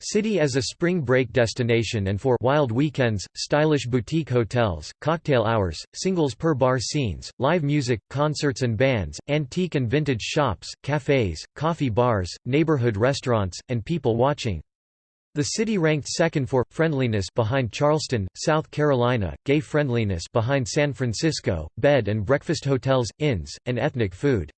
City as a spring break destination and for wild weekends, stylish boutique hotels, cocktail hours, singles per bar scenes, live music, concerts and bands, antique and vintage shops, cafes, coffee bars, neighborhood restaurants, and people watching. The city ranked second for friendliness behind Charleston, South Carolina, gay friendliness behind San Francisco, bed and breakfast hotels, inns, and ethnic food.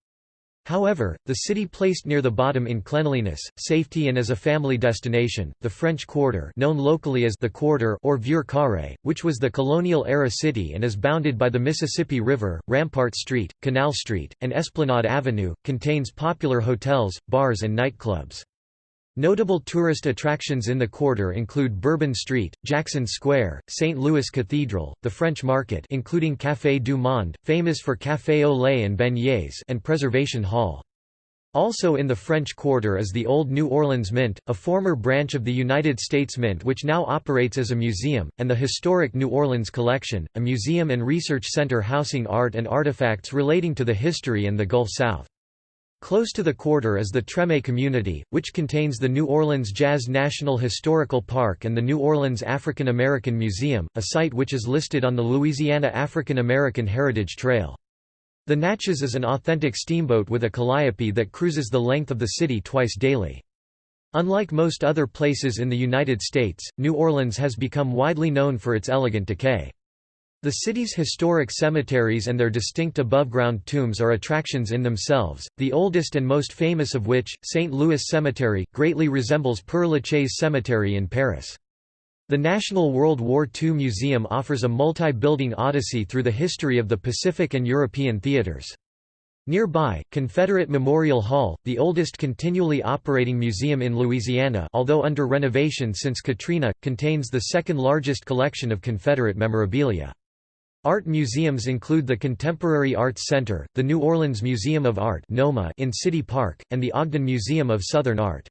However, the city placed near the bottom in cleanliness, safety and as a family destination. The French Quarter, known locally as the Quarter or Vieux Carré, which was the colonial-era city and is bounded by the Mississippi River, Rampart Street, Canal Street, and Esplanade Avenue, contains popular hotels, bars and nightclubs. Notable tourist attractions in the quarter include Bourbon Street, Jackson Square, St. Louis Cathedral, the French Market including Café du Monde, famous for café au lait and beignets and Preservation Hall. Also in the French Quarter is the Old New Orleans Mint, a former branch of the United States Mint which now operates as a museum, and the Historic New Orleans Collection, a museum and research center housing art and artifacts relating to the history and the Gulf South. Close to the quarter is the Treme community, which contains the New Orleans Jazz National Historical Park and the New Orleans African American Museum, a site which is listed on the Louisiana African American Heritage Trail. The Natchez is an authentic steamboat with a calliope that cruises the length of the city twice daily. Unlike most other places in the United States, New Orleans has become widely known for its elegant decay. The city's historic cemeteries and their distinct above-ground tombs are attractions in themselves, the oldest and most famous of which, St. Louis Cemetery, greatly resembles Père Lachaise Cemetery in Paris. The National World War II Museum offers a multi-building odyssey through the history of the Pacific and European theaters. Nearby, Confederate Memorial Hall, the oldest continually operating museum in Louisiana although under renovation since Katrina, contains the second largest collection of Confederate memorabilia. Art museums include the Contemporary Arts Center, the New Orleans Museum of Art in City Park, and the Ogden Museum of Southern Art.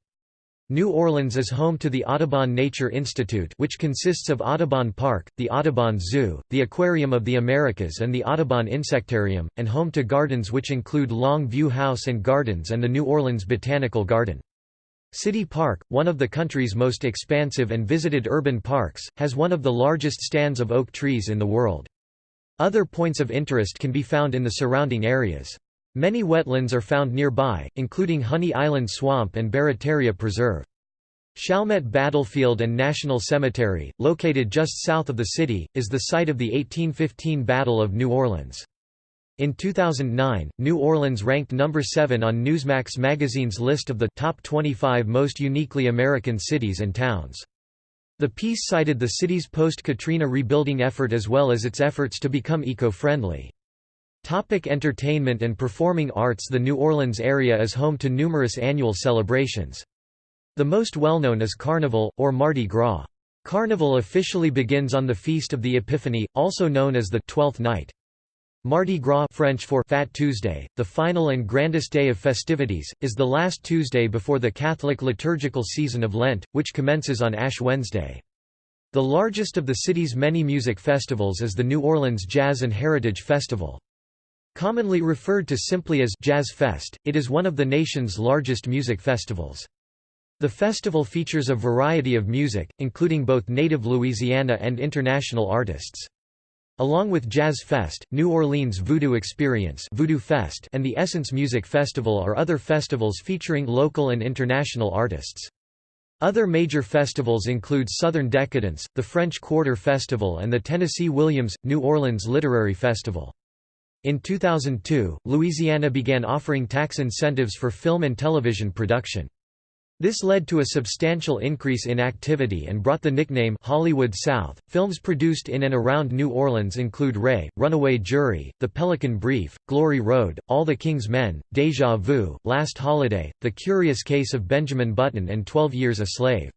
New Orleans is home to the Audubon Nature Institute which consists of Audubon Park, the Audubon Zoo, the Aquarium of the Americas and the Audubon Insectarium, and home to gardens which include Longue Vue House and Gardens and the New Orleans Botanical Garden. City Park, one of the country's most expansive and visited urban parks, has one of the largest stands of oak trees in the world. Other points of interest can be found in the surrounding areas. Many wetlands are found nearby, including Honey Island Swamp and Barataria Preserve. Chalmette Battlefield and National Cemetery, located just south of the city, is the site of the 1815 Battle of New Orleans. In 2009, New Orleans ranked number 7 on Newsmax magazine's list of the top 25 most uniquely American cities and towns. The piece cited the city's post-Katrina rebuilding effort as well as its efforts to become eco-friendly. Topic entertainment and performing arts The New Orleans area is home to numerous annual celebrations. The most well-known is Carnival, or Mardi Gras. Carnival officially begins on the Feast of the Epiphany, also known as the Twelfth Night. Mardi Gras French for Fat Tuesday, the final and grandest day of festivities, is the last Tuesday before the Catholic liturgical season of Lent, which commences on Ash Wednesday. The largest of the city's many music festivals is the New Orleans Jazz and Heritage Festival. Commonly referred to simply as Jazz Fest, it is one of the nation's largest music festivals. The festival features a variety of music, including both native Louisiana and international artists. Along with Jazz Fest, New Orleans Voodoo Experience Voodoo Fest and the Essence Music Festival are other festivals featuring local and international artists. Other major festivals include Southern Decadence, the French Quarter Festival and the Tennessee Williams, New Orleans Literary Festival. In 2002, Louisiana began offering tax incentives for film and television production. This led to a substantial increase in activity and brought the nickname Hollywood South. Films produced in and around New Orleans include Ray, Runaway Jury, The Pelican Brief, Glory Road, All the King's Men, Deja Vu, Last Holiday, The Curious Case of Benjamin Button and Twelve Years a Slave.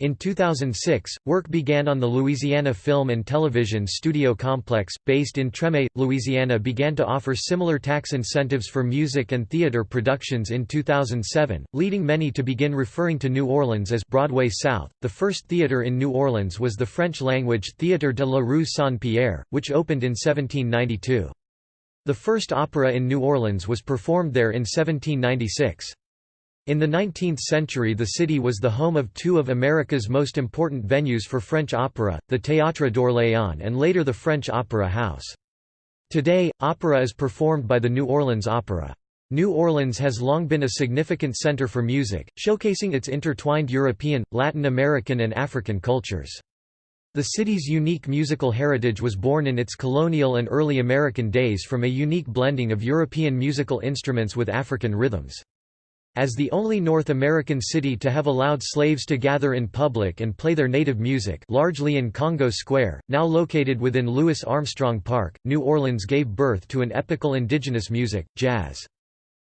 In 2006, work began on the Louisiana Film and Television Studio Complex, based in Treme, Louisiana began to offer similar tax incentives for music and theater productions in 2007, leading many to begin referring to New Orleans as Broadway South. The first theater in New Orleans was the French-language Théâtre de la Rue Saint-Pierre, which opened in 1792. The first opera in New Orleans was performed there in 1796. In the 19th century the city was the home of two of America's most important venues for French opera, the Théâtre d'Orléans and later the French Opera House. Today, opera is performed by the New Orleans Opera. New Orleans has long been a significant center for music, showcasing its intertwined European, Latin American and African cultures. The city's unique musical heritage was born in its colonial and early American days from a unique blending of European musical instruments with African rhythms. As the only North American city to have allowed slaves to gather in public and play their native music largely in Congo Square, now located within Louis Armstrong Park, New Orleans gave birth to an epical indigenous music, jazz.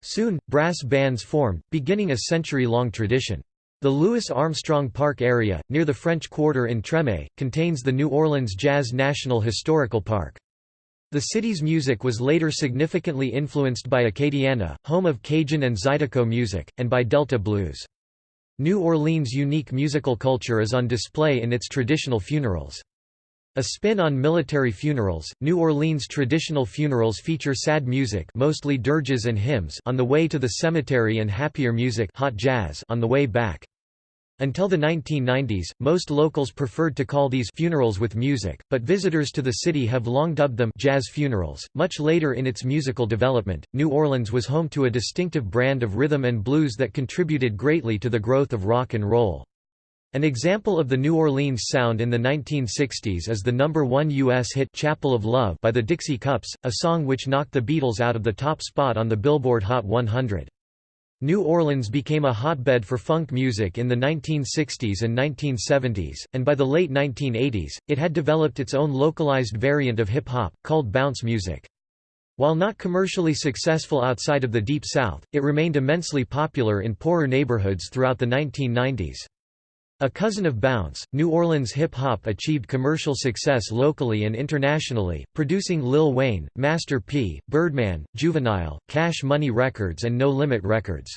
Soon, brass bands formed, beginning a century-long tradition. The Louis Armstrong Park area, near the French Quarter in Treme, contains the New Orleans Jazz National Historical Park. The city's music was later significantly influenced by Acadiana, home of Cajun and Zydeco music, and by Delta blues. New Orleans' unique musical culture is on display in its traditional funerals. A spin on military funerals, New Orleans traditional funerals feature sad music mostly dirges and hymns on the way to the cemetery and happier music hot jazz on the way back. Until the 1990s, most locals preferred to call these funerals with music, but visitors to the city have long dubbed them jazz funerals. Much later in its musical development, New Orleans was home to a distinctive brand of rhythm and blues that contributed greatly to the growth of rock and roll. An example of the New Orleans sound in the 1960s is the number one U.S. hit Chapel of Love by the Dixie Cups, a song which knocked the Beatles out of the top spot on the Billboard Hot 100. New Orleans became a hotbed for funk music in the 1960s and 1970s, and by the late 1980s, it had developed its own localized variant of hip-hop, called bounce music. While not commercially successful outside of the Deep South, it remained immensely popular in poorer neighborhoods throughout the 1990s. A cousin of bounce, New Orleans hip-hop achieved commercial success locally and internationally, producing Lil Wayne, Master P, Birdman, Juvenile, Cash Money Records and No Limit Records.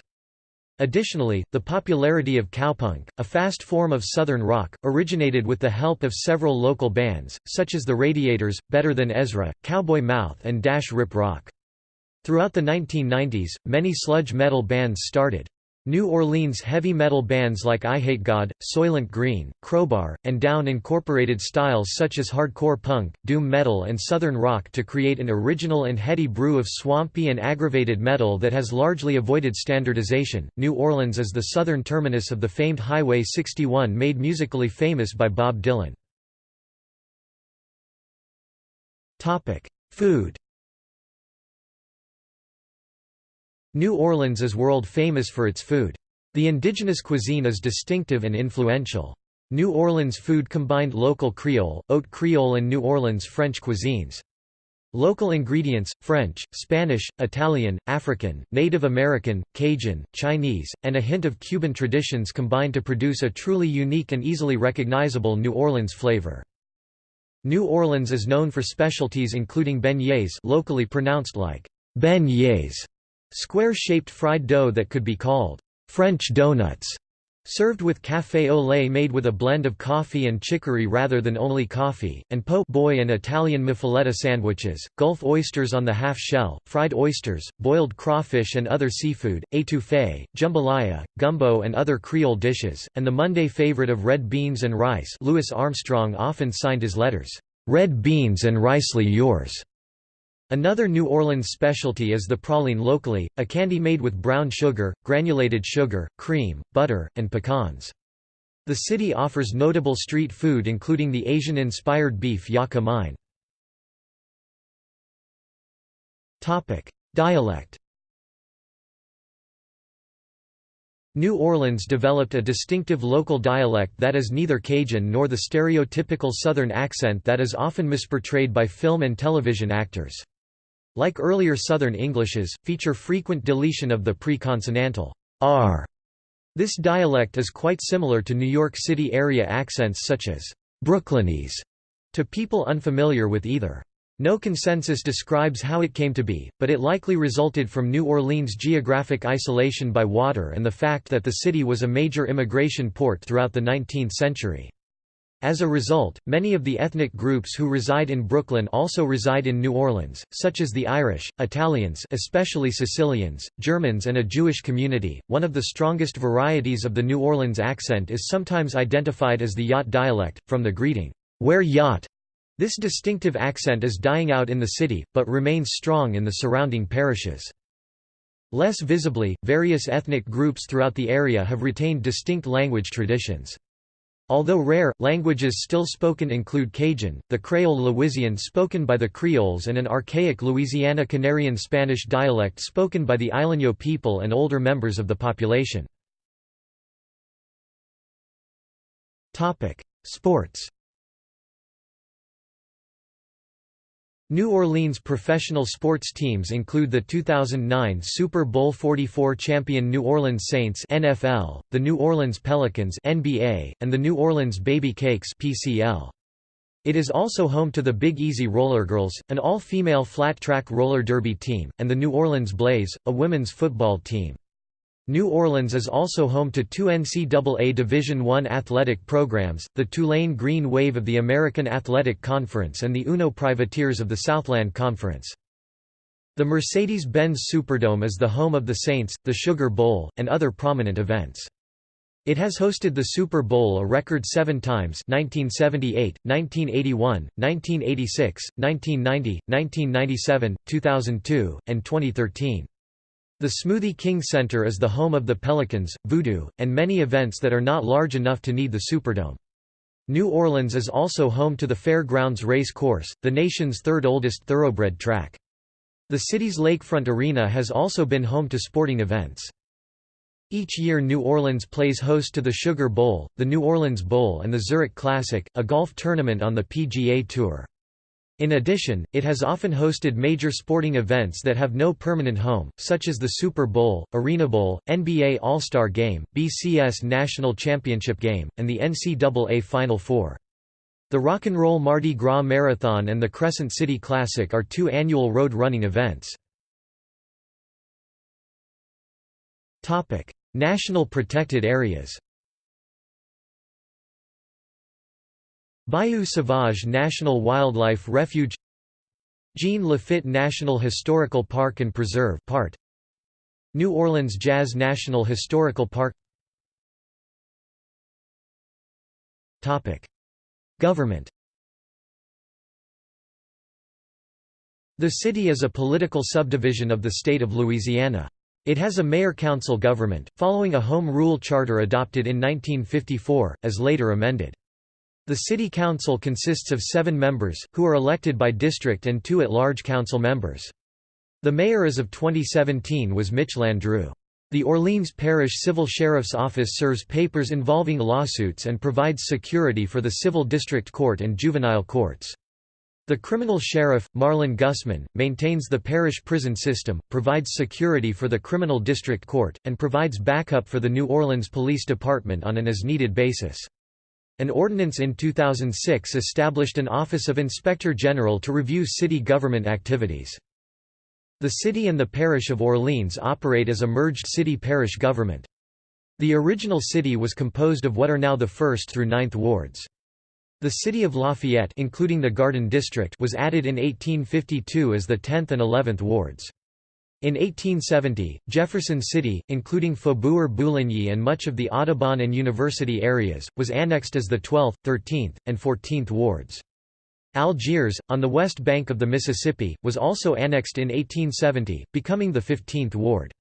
Additionally, the popularity of cowpunk, a fast form of Southern rock, originated with the help of several local bands, such as the Radiators, Better Than Ezra, Cowboy Mouth and Dash Rip Rock. Throughout the 1990s, many sludge metal bands started. New Orleans heavy metal bands like I Hate God, Soylent Green, Crowbar, and Down incorporated styles such as hardcore punk, doom metal and southern rock to create an original and heady brew of swampy and aggravated metal that has largely avoided standardization. New Orleans is the southern terminus of the famed Highway 61 made musically famous by Bob Dylan. Food New Orleans is world famous for its food. The indigenous cuisine is distinctive and influential. New Orleans food combined local Creole, Haute Creole and New Orleans French cuisines. Local ingredients, French, Spanish, Italian, African, Native American, Cajun, Chinese, and a hint of Cuban traditions combine to produce a truly unique and easily recognizable New Orleans flavor. New Orleans is known for specialties including beignets locally pronounced like beignets, Square-shaped fried dough that could be called French donuts, served with café au lait made with a blend of coffee and chicory rather than only coffee, and po' boy and Italian muffaletta sandwiches, Gulf oysters on the half-shell, fried oysters, boiled crawfish and other seafood, étouffée, jambalaya, gumbo and other Creole dishes, and the Monday favorite of red beans and rice Louis Armstrong often signed his letters, "'Red beans and ricely yours' Another New Orleans specialty is the praline locally, a candy made with brown sugar, granulated sugar, cream, butter, and pecans. The city offers notable street food including the Asian-inspired beef Yaka Mein. Dialect New Orleans developed a distinctive local dialect that is neither Cajun nor the stereotypical Southern accent that is often misportrayed by film and television actors. Like earlier Southern Englishes, feature frequent deletion of the pre-consonantal r This dialect is quite similar to New York City area accents such as Brooklynese to people unfamiliar with either. No consensus describes how it came to be, but it likely resulted from New Orleans' geographic isolation by water and the fact that the city was a major immigration port throughout the 19th century. As a result, many of the ethnic groups who reside in Brooklyn also reside in New Orleans, such as the Irish, Italians, especially Sicilians, Germans, and a Jewish community. One of the strongest varieties of the New Orleans accent is sometimes identified as the Yat dialect, from the greeting, "Where y'at?" This distinctive accent is dying out in the city, but remains strong in the surrounding parishes. Less visibly, various ethnic groups throughout the area have retained distinct language traditions. Although rare, languages still spoken include Cajun, the Creole Louisian spoken by the Creoles and an archaic Louisiana Canarian Spanish dialect spoken by the Isleño people and older members of the population. Sports New Orleans professional sports teams include the 2009 Super Bowl 44 champion New Orleans Saints NFL, the New Orleans Pelicans NBA, and the New Orleans Baby Cakes PCL. It is also home to the Big Easy Roller Girls, an all-female flat-track roller derby team, and the New Orleans Blaze, a women's football team. New Orleans is also home to two NCAA Division I athletic programs, the Tulane Green Wave of the American Athletic Conference and the Uno Privateers of the Southland Conference. The Mercedes-Benz Superdome is the home of the Saints, the Sugar Bowl, and other prominent events. It has hosted the Super Bowl a record seven times 1978, 1981, 1986, 1990, 1997, 2002, and 2013. The Smoothie King Center is the home of the Pelicans, Voodoo, and many events that are not large enough to need the Superdome. New Orleans is also home to the Fairgrounds Race Course, the nation's third oldest thoroughbred track. The city's lakefront arena has also been home to sporting events. Each year New Orleans plays host to the Sugar Bowl, the New Orleans Bowl and the Zurich Classic, a golf tournament on the PGA Tour. In addition, it has often hosted major sporting events that have no permanent home, such as the Super Bowl, Arena Bowl, NBA All-Star Game, BCS National Championship Game, and the NCAA Final Four. The Rock and Roll Mardi Gras Marathon and the Crescent City Classic are two annual road running events. National protected areas Bayou Sauvage National Wildlife Refuge Jean Lafitte National Historical Park and Preserve part New Orleans Jazz National Historical Park Topic Government The city is a political subdivision of the state of Louisiana. It has a mayor-council government, following a home rule charter adopted in 1954, as later amended. The city council consists of seven members, who are elected by district and two at-large council members. The mayor as of 2017 was Mitch Landrieu. The Orleans Parish Civil Sheriff's Office serves papers involving lawsuits and provides security for the Civil District Court and juvenile courts. The criminal sheriff, Marlin Gusman, maintains the parish prison system, provides security for the criminal district court, and provides backup for the New Orleans Police Department on an as-needed basis. An ordinance in 2006 established an Office of Inspector General to review city government activities. The city and the parish of Orleans operate as a merged city-parish government. The original city was composed of what are now the 1st through 9th wards. The city of Lafayette including the Garden District was added in 1852 as the 10th and 11th wards. In 1870, Jefferson City, including Faubourg Bouligny and much of the Audubon and University areas, was annexed as the 12th, 13th, and 14th wards. Algiers, on the west bank of the Mississippi, was also annexed in 1870, becoming the 15th ward.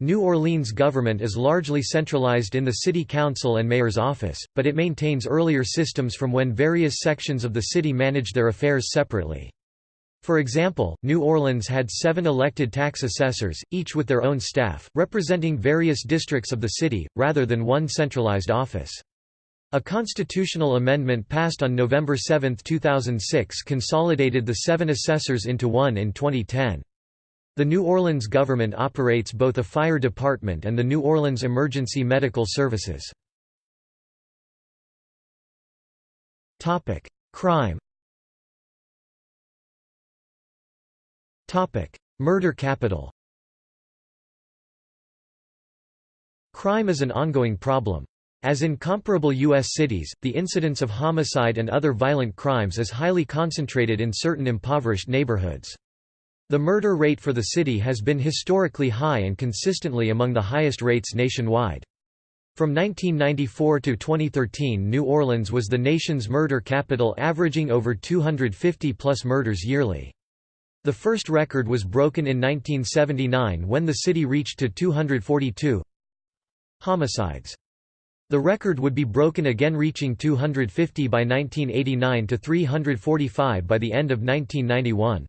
New Orleans government is largely centralized in the city council and mayor's office, but it maintains earlier systems from when various sections of the city managed their affairs separately. For example, New Orleans had seven elected tax assessors, each with their own staff, representing various districts of the city, rather than one centralized office. A constitutional amendment passed on November 7, 2006 consolidated the seven assessors into one in 2010. The New Orleans government operates both a fire department and the New Orleans Emergency Medical Services. Crime Murder capital Crime is an ongoing problem. As in comparable U.S. cities, the incidence of homicide and other violent crimes is highly concentrated in certain impoverished neighborhoods. The murder rate for the city has been historically high and consistently among the highest rates nationwide. From 1994 to 2013 New Orleans was the nation's murder capital averaging over 250-plus murders yearly. The first record was broken in 1979 when the city reached to 242 homicides. The record would be broken again reaching 250 by 1989 to 345 by the end of 1991.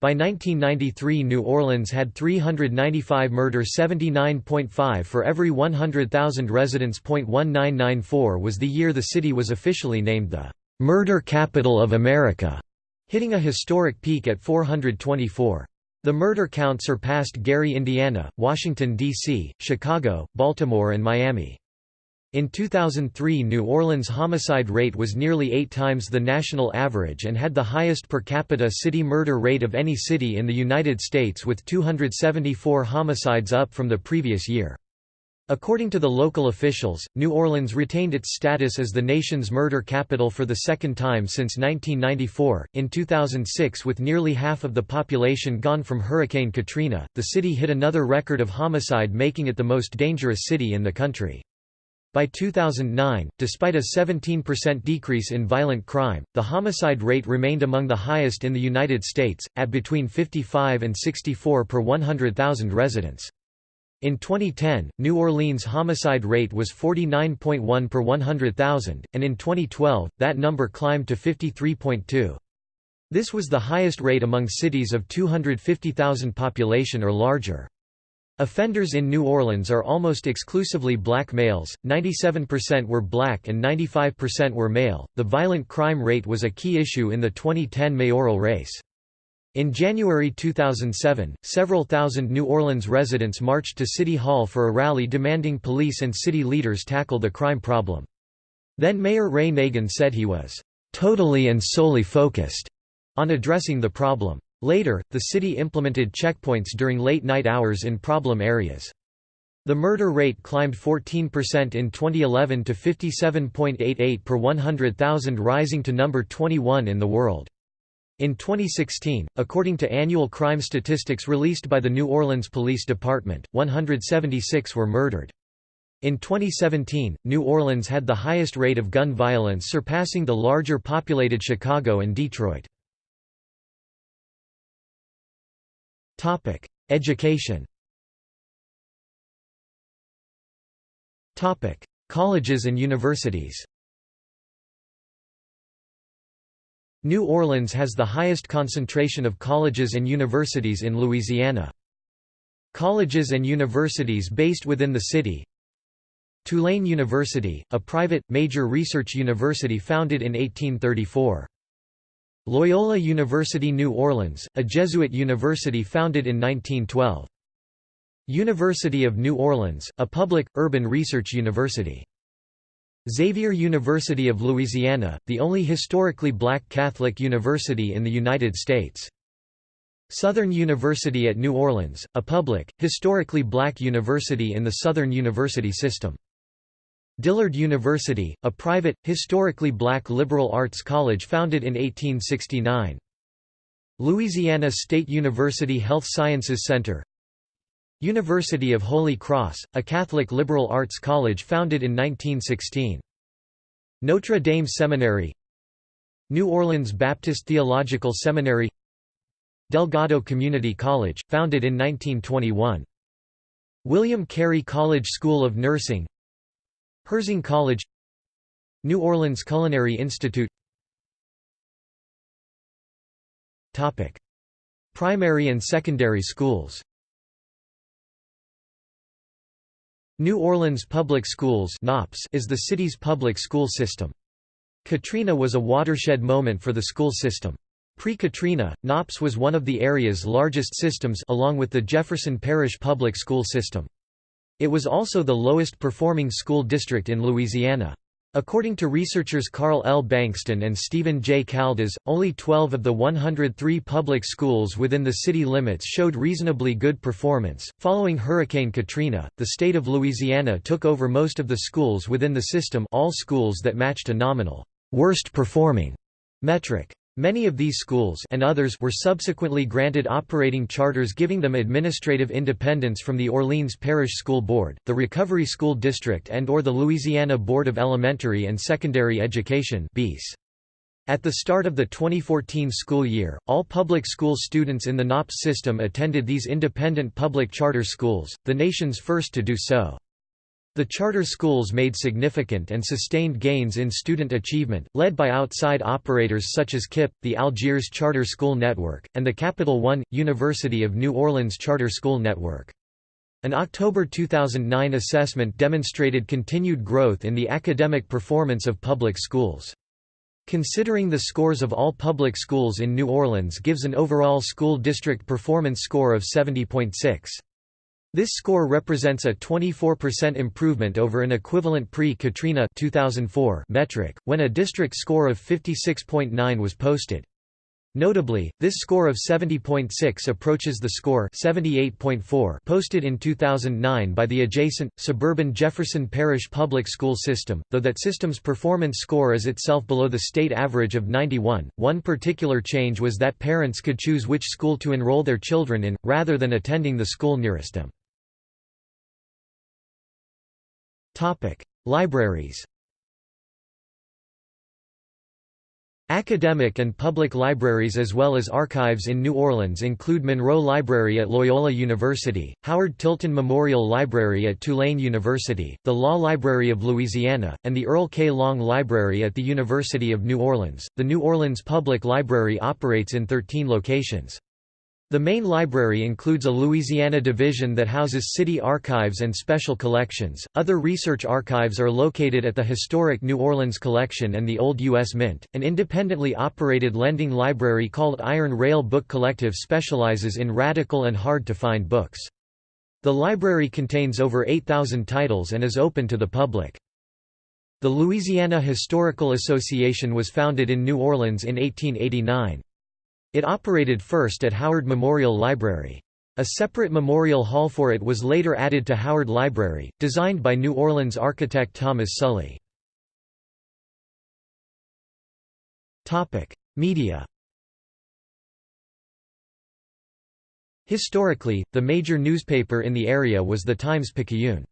By 1993 New Orleans had 395 murder 79.5 for every 100,000 residents. 1994 was the year the city was officially named the "'Murder Capital of America' hitting a historic peak at 424. The murder count surpassed Gary, Indiana, Washington, D.C., Chicago, Baltimore and Miami. In 2003 New Orleans' homicide rate was nearly eight times the national average and had the highest per capita city murder rate of any city in the United States with 274 homicides up from the previous year. According to the local officials, New Orleans retained its status as the nation's murder capital for the second time since 1994. In 2006, with nearly half of the population gone from Hurricane Katrina, the city hit another record of homicide, making it the most dangerous city in the country. By 2009, despite a 17% decrease in violent crime, the homicide rate remained among the highest in the United States, at between 55 and 64 per 100,000 residents. In 2010, New Orleans' homicide rate was 49.1 per 100,000, and in 2012, that number climbed to 53.2. This was the highest rate among cities of 250,000 population or larger. Offenders in New Orleans are almost exclusively black males, 97% were black and 95% were male. The violent crime rate was a key issue in the 2010 mayoral race. In January 2007, several thousand New Orleans residents marched to City Hall for a rally demanding police and city leaders tackle the crime problem. Then Mayor Ray Nagin said he was totally and solely focused on addressing the problem. Later, the city implemented checkpoints during late-night hours in problem areas. The murder rate climbed 14% in 2011 to 57.88 per 100,000 rising to number 21 in the world. In 2016, according to annual crime statistics released by the New Orleans Police Department, 176 were murdered. In 2017, New Orleans had the highest rate of gun violence surpassing the larger populated Chicago and Detroit. Education Colleges and universities New Orleans has the highest concentration of colleges and universities in Louisiana. Colleges and universities based within the city Tulane University, a private, major research university founded in 1834. Loyola University New Orleans, a Jesuit university founded in 1912. University of New Orleans, a public, urban research university. Xavier University of Louisiana, the only historically black Catholic university in the United States. Southern University at New Orleans, a public, historically black university in the Southern University system. Dillard University, a private, historically black liberal arts college founded in 1869. Louisiana State University Health Sciences Center University of Holy Cross, a Catholic liberal arts college founded in 1916. Notre Dame Seminary New Orleans Baptist Theological Seminary Delgado Community College, founded in 1921. William Carey College School of Nursing Herzing College New Orleans Culinary Institute Primary and secondary schools New Orleans Public Schools is the city's public school system. Katrina was a watershed moment for the school system. Pre-Katrina, NOPS was one of the area's largest systems along with the Jefferson Parish public school system. It was also the lowest performing school district in Louisiana. According to researchers Carl L. Bankston and Stephen J. Caldas, only 12 of the 103 public schools within the city limits showed reasonably good performance. Following Hurricane Katrina, the state of Louisiana took over most of the schools within the system, all schools that matched a nominal worst performing metric. Many of these schools and others were subsequently granted operating charters giving them administrative independence from the Orleans Parish School Board, the Recovery School District and or the Louisiana Board of Elementary and Secondary Education At the start of the 2014 school year, all public school students in the NOPS system attended these independent public charter schools, the nation's first to do so. The charter schools made significant and sustained gains in student achievement, led by outside operators such as KIPP, the Algiers Charter School Network, and the Capital One, University of New Orleans Charter School Network. An October 2009 assessment demonstrated continued growth in the academic performance of public schools. Considering the scores of all public schools in New Orleans gives an overall school district performance score of 70.6. This score represents a 24% improvement over an equivalent pre-Katrina metric, when a district score of 56.9 was posted. Notably, this score of 70.6 approaches the score 78.4 posted in 2009 by the adjacent, suburban Jefferson Parish public school system, though that system's performance score is itself below the state average of 91. One particular change was that parents could choose which school to enroll their children in, rather than attending the school nearest them. Topic: Libraries. Academic and public libraries as well as archives in New Orleans include Monroe Library at Loyola University, Howard Tilton Memorial Library at Tulane University, the Law Library of Louisiana, and the Earl K. Long Library at the University of New Orleans. The New Orleans Public Library operates in 13 locations. The main library includes a Louisiana division that houses city archives and special collections. Other research archives are located at the historic New Orleans Collection and the Old U.S. Mint. An independently operated lending library called Iron Rail Book Collective specializes in radical and hard to find books. The library contains over 8,000 titles and is open to the public. The Louisiana Historical Association was founded in New Orleans in 1889. It operated first at Howard Memorial Library. A separate memorial hall for it was later added to Howard Library, designed by New Orleans architect Thomas Sully. Media Historically, the major newspaper in the area was the Times-Picayune.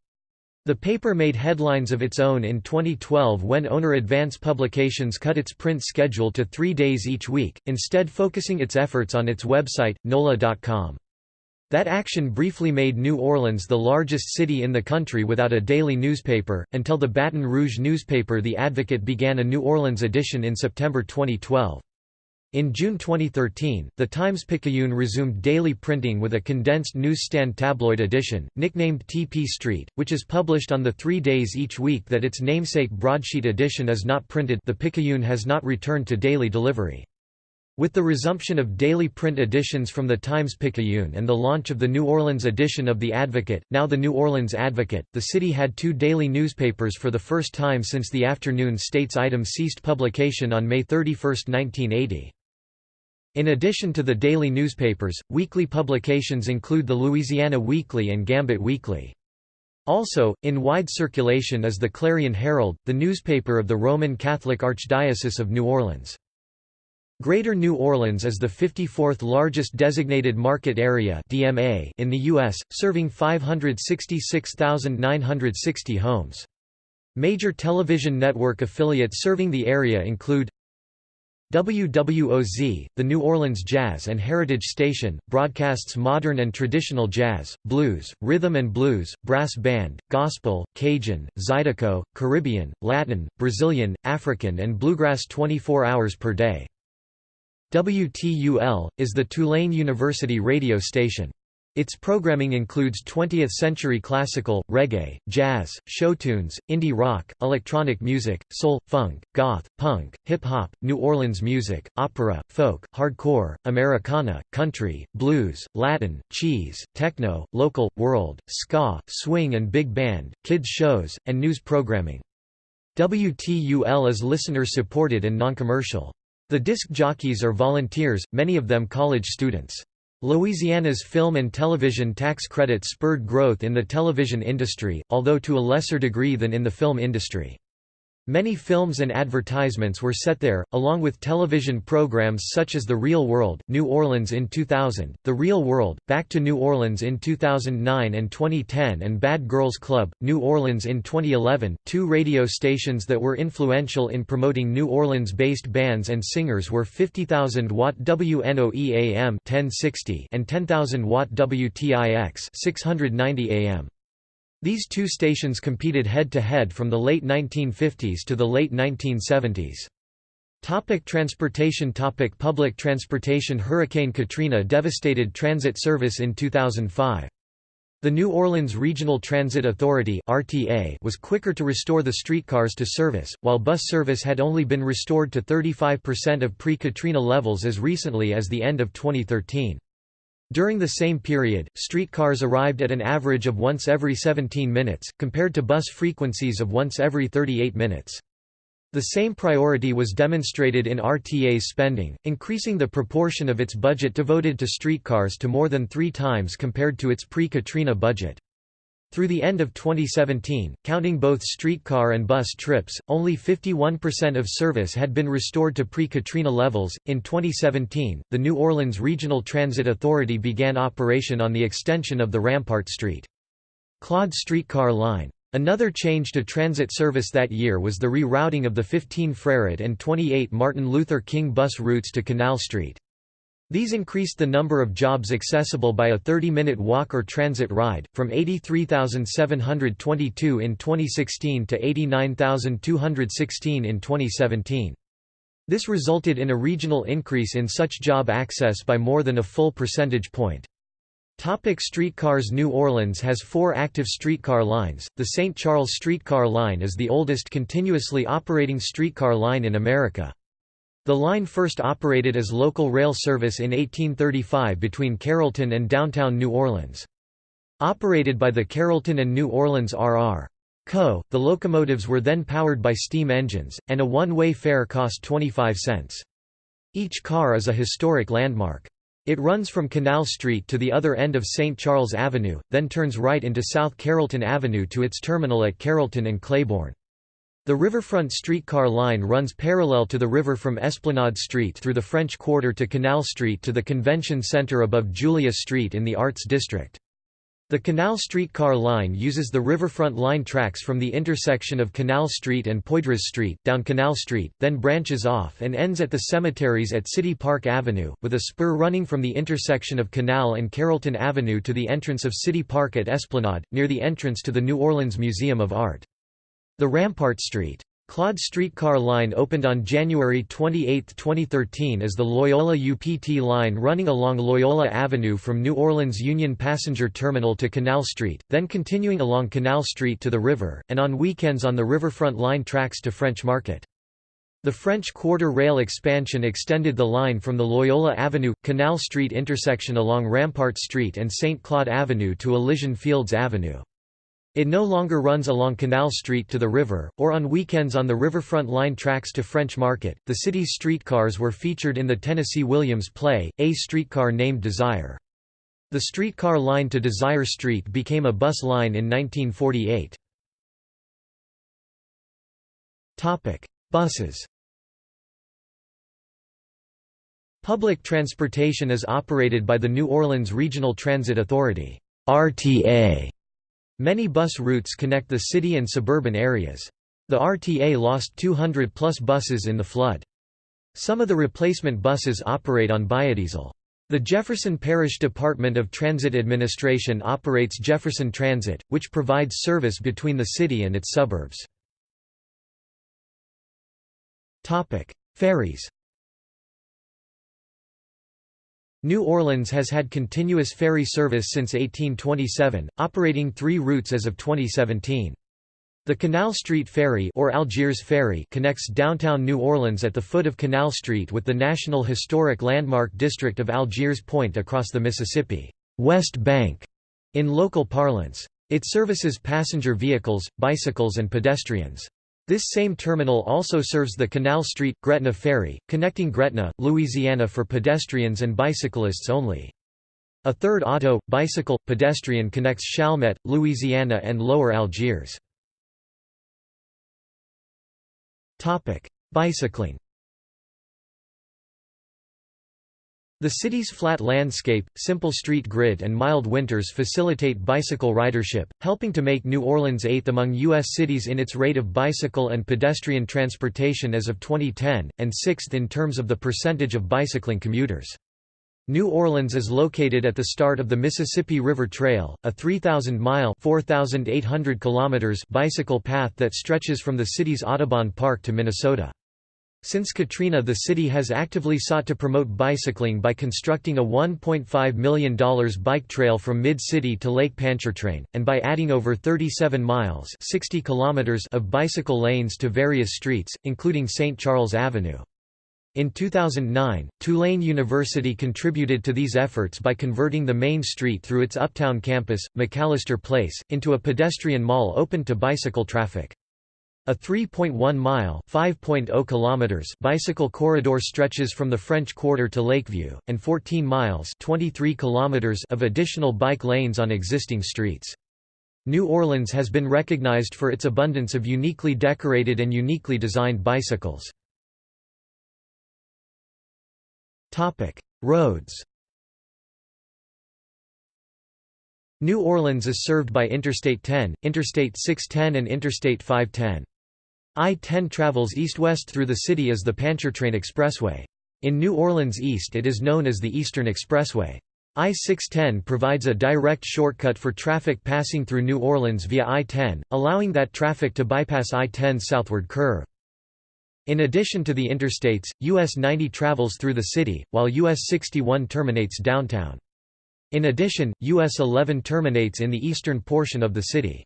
The paper made headlines of its own in 2012 when owner Advance Publications cut its print schedule to three days each week, instead focusing its efforts on its website, NOLA.com. That action briefly made New Orleans the largest city in the country without a daily newspaper, until the Baton Rouge newspaper The Advocate began a New Orleans edition in September 2012. In June 2013, the Times-Picayune resumed daily printing with a condensed newsstand tabloid edition, nicknamed TP Street, which is published on the three days each week that its namesake broadsheet edition is not printed the Picayune has not returned to daily delivery. With the resumption of daily print editions from the Times-Picayune and the launch of the New Orleans edition of The Advocate, now the New Orleans Advocate, the city had two daily newspapers for the first time since the afternoon States-Item ceased publication on May 31, 1980. In addition to the daily newspapers, weekly publications include the Louisiana Weekly and Gambit Weekly. Also, in wide circulation is the Clarion Herald, the newspaper of the Roman Catholic Archdiocese of New Orleans. Greater New Orleans is the 54th largest designated market area (DMA) in the US, serving 566,960 homes. Major television network affiliates serving the area include WWOZ, the New Orleans Jazz and Heritage Station, broadcasts modern and traditional jazz, blues, rhythm and blues, brass band, gospel, Cajun, Zydeco, Caribbean, Latin, Brazilian, African and bluegrass 24 hours per day. WTUL, is the Tulane University radio station. Its programming includes 20th-century classical, reggae, jazz, show tunes, indie rock, electronic music, soul, funk, goth, punk, hip-hop, New Orleans music, opera, folk, hardcore, Americana, country, blues, Latin, cheese, techno, local, world, ska, swing and big band, kids shows, and news programming. WTUL is listener-supported and non-commercial. The disc jockeys are volunteers, many of them college students. Louisiana's film and television tax credits spurred growth in the television industry, although to a lesser degree than in the film industry. Many films and advertisements were set there, along with television programs such as The Real World, New Orleans in 2000, The Real World, Back to New Orleans in 2009 and 2010 and Bad Girls Club, New Orleans in 2011. Two radio stations that were influential in promoting New Orleans-based bands and singers were 50,000 watt WNOE AM 1060 and 10,000 watt WTIX 690 AM. These two stations competed head-to-head -head from the late 1950s to the late 1970s. Topic transportation Topic Public transportation Hurricane Katrina devastated transit service in 2005. The New Orleans Regional Transit Authority RTA was quicker to restore the streetcars to service, while bus service had only been restored to 35% of pre-Katrina levels as recently as the end of 2013. During the same period, streetcars arrived at an average of once every 17 minutes, compared to bus frequencies of once every 38 minutes. The same priority was demonstrated in RTA's spending, increasing the proportion of its budget devoted to streetcars to more than three times compared to its pre-Katrina budget. Through the end of 2017, counting both streetcar and bus trips, only 51% of service had been restored to pre Katrina levels. In 2017, the New Orleans Regional Transit Authority began operation on the extension of the Rampart Street. Claude streetcar line. Another change to transit service that year was the rerouting of the 15 Freret and 28 Martin Luther King bus routes to Canal Street. These increased the number of jobs accessible by a 30-minute walk or transit ride, from 83,722 in 2016 to 89,216 in 2017. This resulted in a regional increase in such job access by more than a full percentage point. Topic streetcars New Orleans has four active streetcar lines. The St. Charles Streetcar Line is the oldest continuously operating streetcar line in America. The line first operated as local rail service in 1835 between Carrollton and downtown New Orleans. Operated by the Carrollton and New Orleans R.R. Co., the locomotives were then powered by steam engines, and a one-way fare cost 25 cents. Each car is a historic landmark. It runs from Canal Street to the other end of St. Charles Avenue, then turns right into South Carrollton Avenue to its terminal at Carrollton and Claiborne. The riverfront streetcar line runs parallel to the river from Esplanade Street through the French Quarter to Canal Street to the Convention Center above Julia Street in the Arts District. The Canal streetcar line uses the riverfront line tracks from the intersection of Canal Street and Poydras Street, down Canal Street, then branches off and ends at the cemeteries at City Park Avenue, with a spur running from the intersection of Canal and Carrollton Avenue to the entrance of City Park at Esplanade, near the entrance to the New Orleans Museum of Art. The Rampart Street. Claude streetcar line opened on January 28, 2013 as the Loyola UPT line running along Loyola Avenue from New Orleans Union Passenger Terminal to Canal Street, then continuing along Canal Street to the river, and on weekends on the riverfront line tracks to French Market. The French Quarter Rail expansion extended the line from the Loyola Avenue, Canal Street intersection along Rampart Street and St. Claude Avenue to Elysian Fields Avenue. It no longer runs along Canal Street to the river, or on weekends on the riverfront line tracks to French Market. The city's streetcars were featured in the Tennessee Williams play, A Streetcar Named Desire. The streetcar line to Desire Street became a bus line in 1948. Buses Public transportation is operated by the New Orleans Regional Transit Authority RTA Many bus routes connect the city and suburban areas. The RTA lost 200-plus buses in the flood. Some of the replacement buses operate on biodiesel. The Jefferson Parish Department of Transit Administration operates Jefferson Transit, which provides service between the city and its suburbs. Ferries New Orleans has had continuous ferry service since 1827, operating three routes as of 2017. The Canal Street Ferry or Algiers Ferry connects downtown New Orleans at the foot of Canal Street with the National Historic Landmark District of Algiers Point across the Mississippi West Bank in local parlance. It services passenger vehicles, bicycles and pedestrians. This same terminal also serves the Canal Street – Gretna Ferry, connecting Gretna, Louisiana for pedestrians and bicyclists only. A third auto, bicycle, pedestrian connects Chalmette, Louisiana and Lower Algiers. Bicycling The city's flat landscape, simple street grid and mild winters facilitate bicycle ridership, helping to make New Orleans eighth among U.S. cities in its rate of bicycle and pedestrian transportation as of 2010, and sixth in terms of the percentage of bicycling commuters. New Orleans is located at the start of the Mississippi River Trail, a 3,000-mile bicycle path that stretches from the city's Audubon Park to Minnesota. Since Katrina the city has actively sought to promote bicycling by constructing a $1.5 million bike trail from Mid-City to Lake Pontchartrain, and by adding over 37 miles 60 kilometers of bicycle lanes to various streets, including St. Charles Avenue. In 2009, Tulane University contributed to these efforts by converting the main street through its uptown campus, McAlister Place, into a pedestrian mall open to bicycle traffic. A 3.1-mile (5.0 kilometers) bicycle corridor stretches from the French Quarter to Lakeview, and 14 miles (23 kilometers) of additional bike lanes on existing streets. New Orleans has been recognized for its abundance of uniquely decorated and uniquely designed bicycles. Roads New Orleans is served by Interstate 10, Interstate 610 and Interstate 510. I-10 travels east-west through the city as the Pontchartrain Expressway. In New Orleans East it is known as the Eastern Expressway. I-610 provides a direct shortcut for traffic passing through New Orleans via I-10, allowing that traffic to bypass I-10's southward curve. In addition to the interstates, US 90 travels through the city, while US 61 terminates downtown. In addition, US 11 terminates in the eastern portion of the city.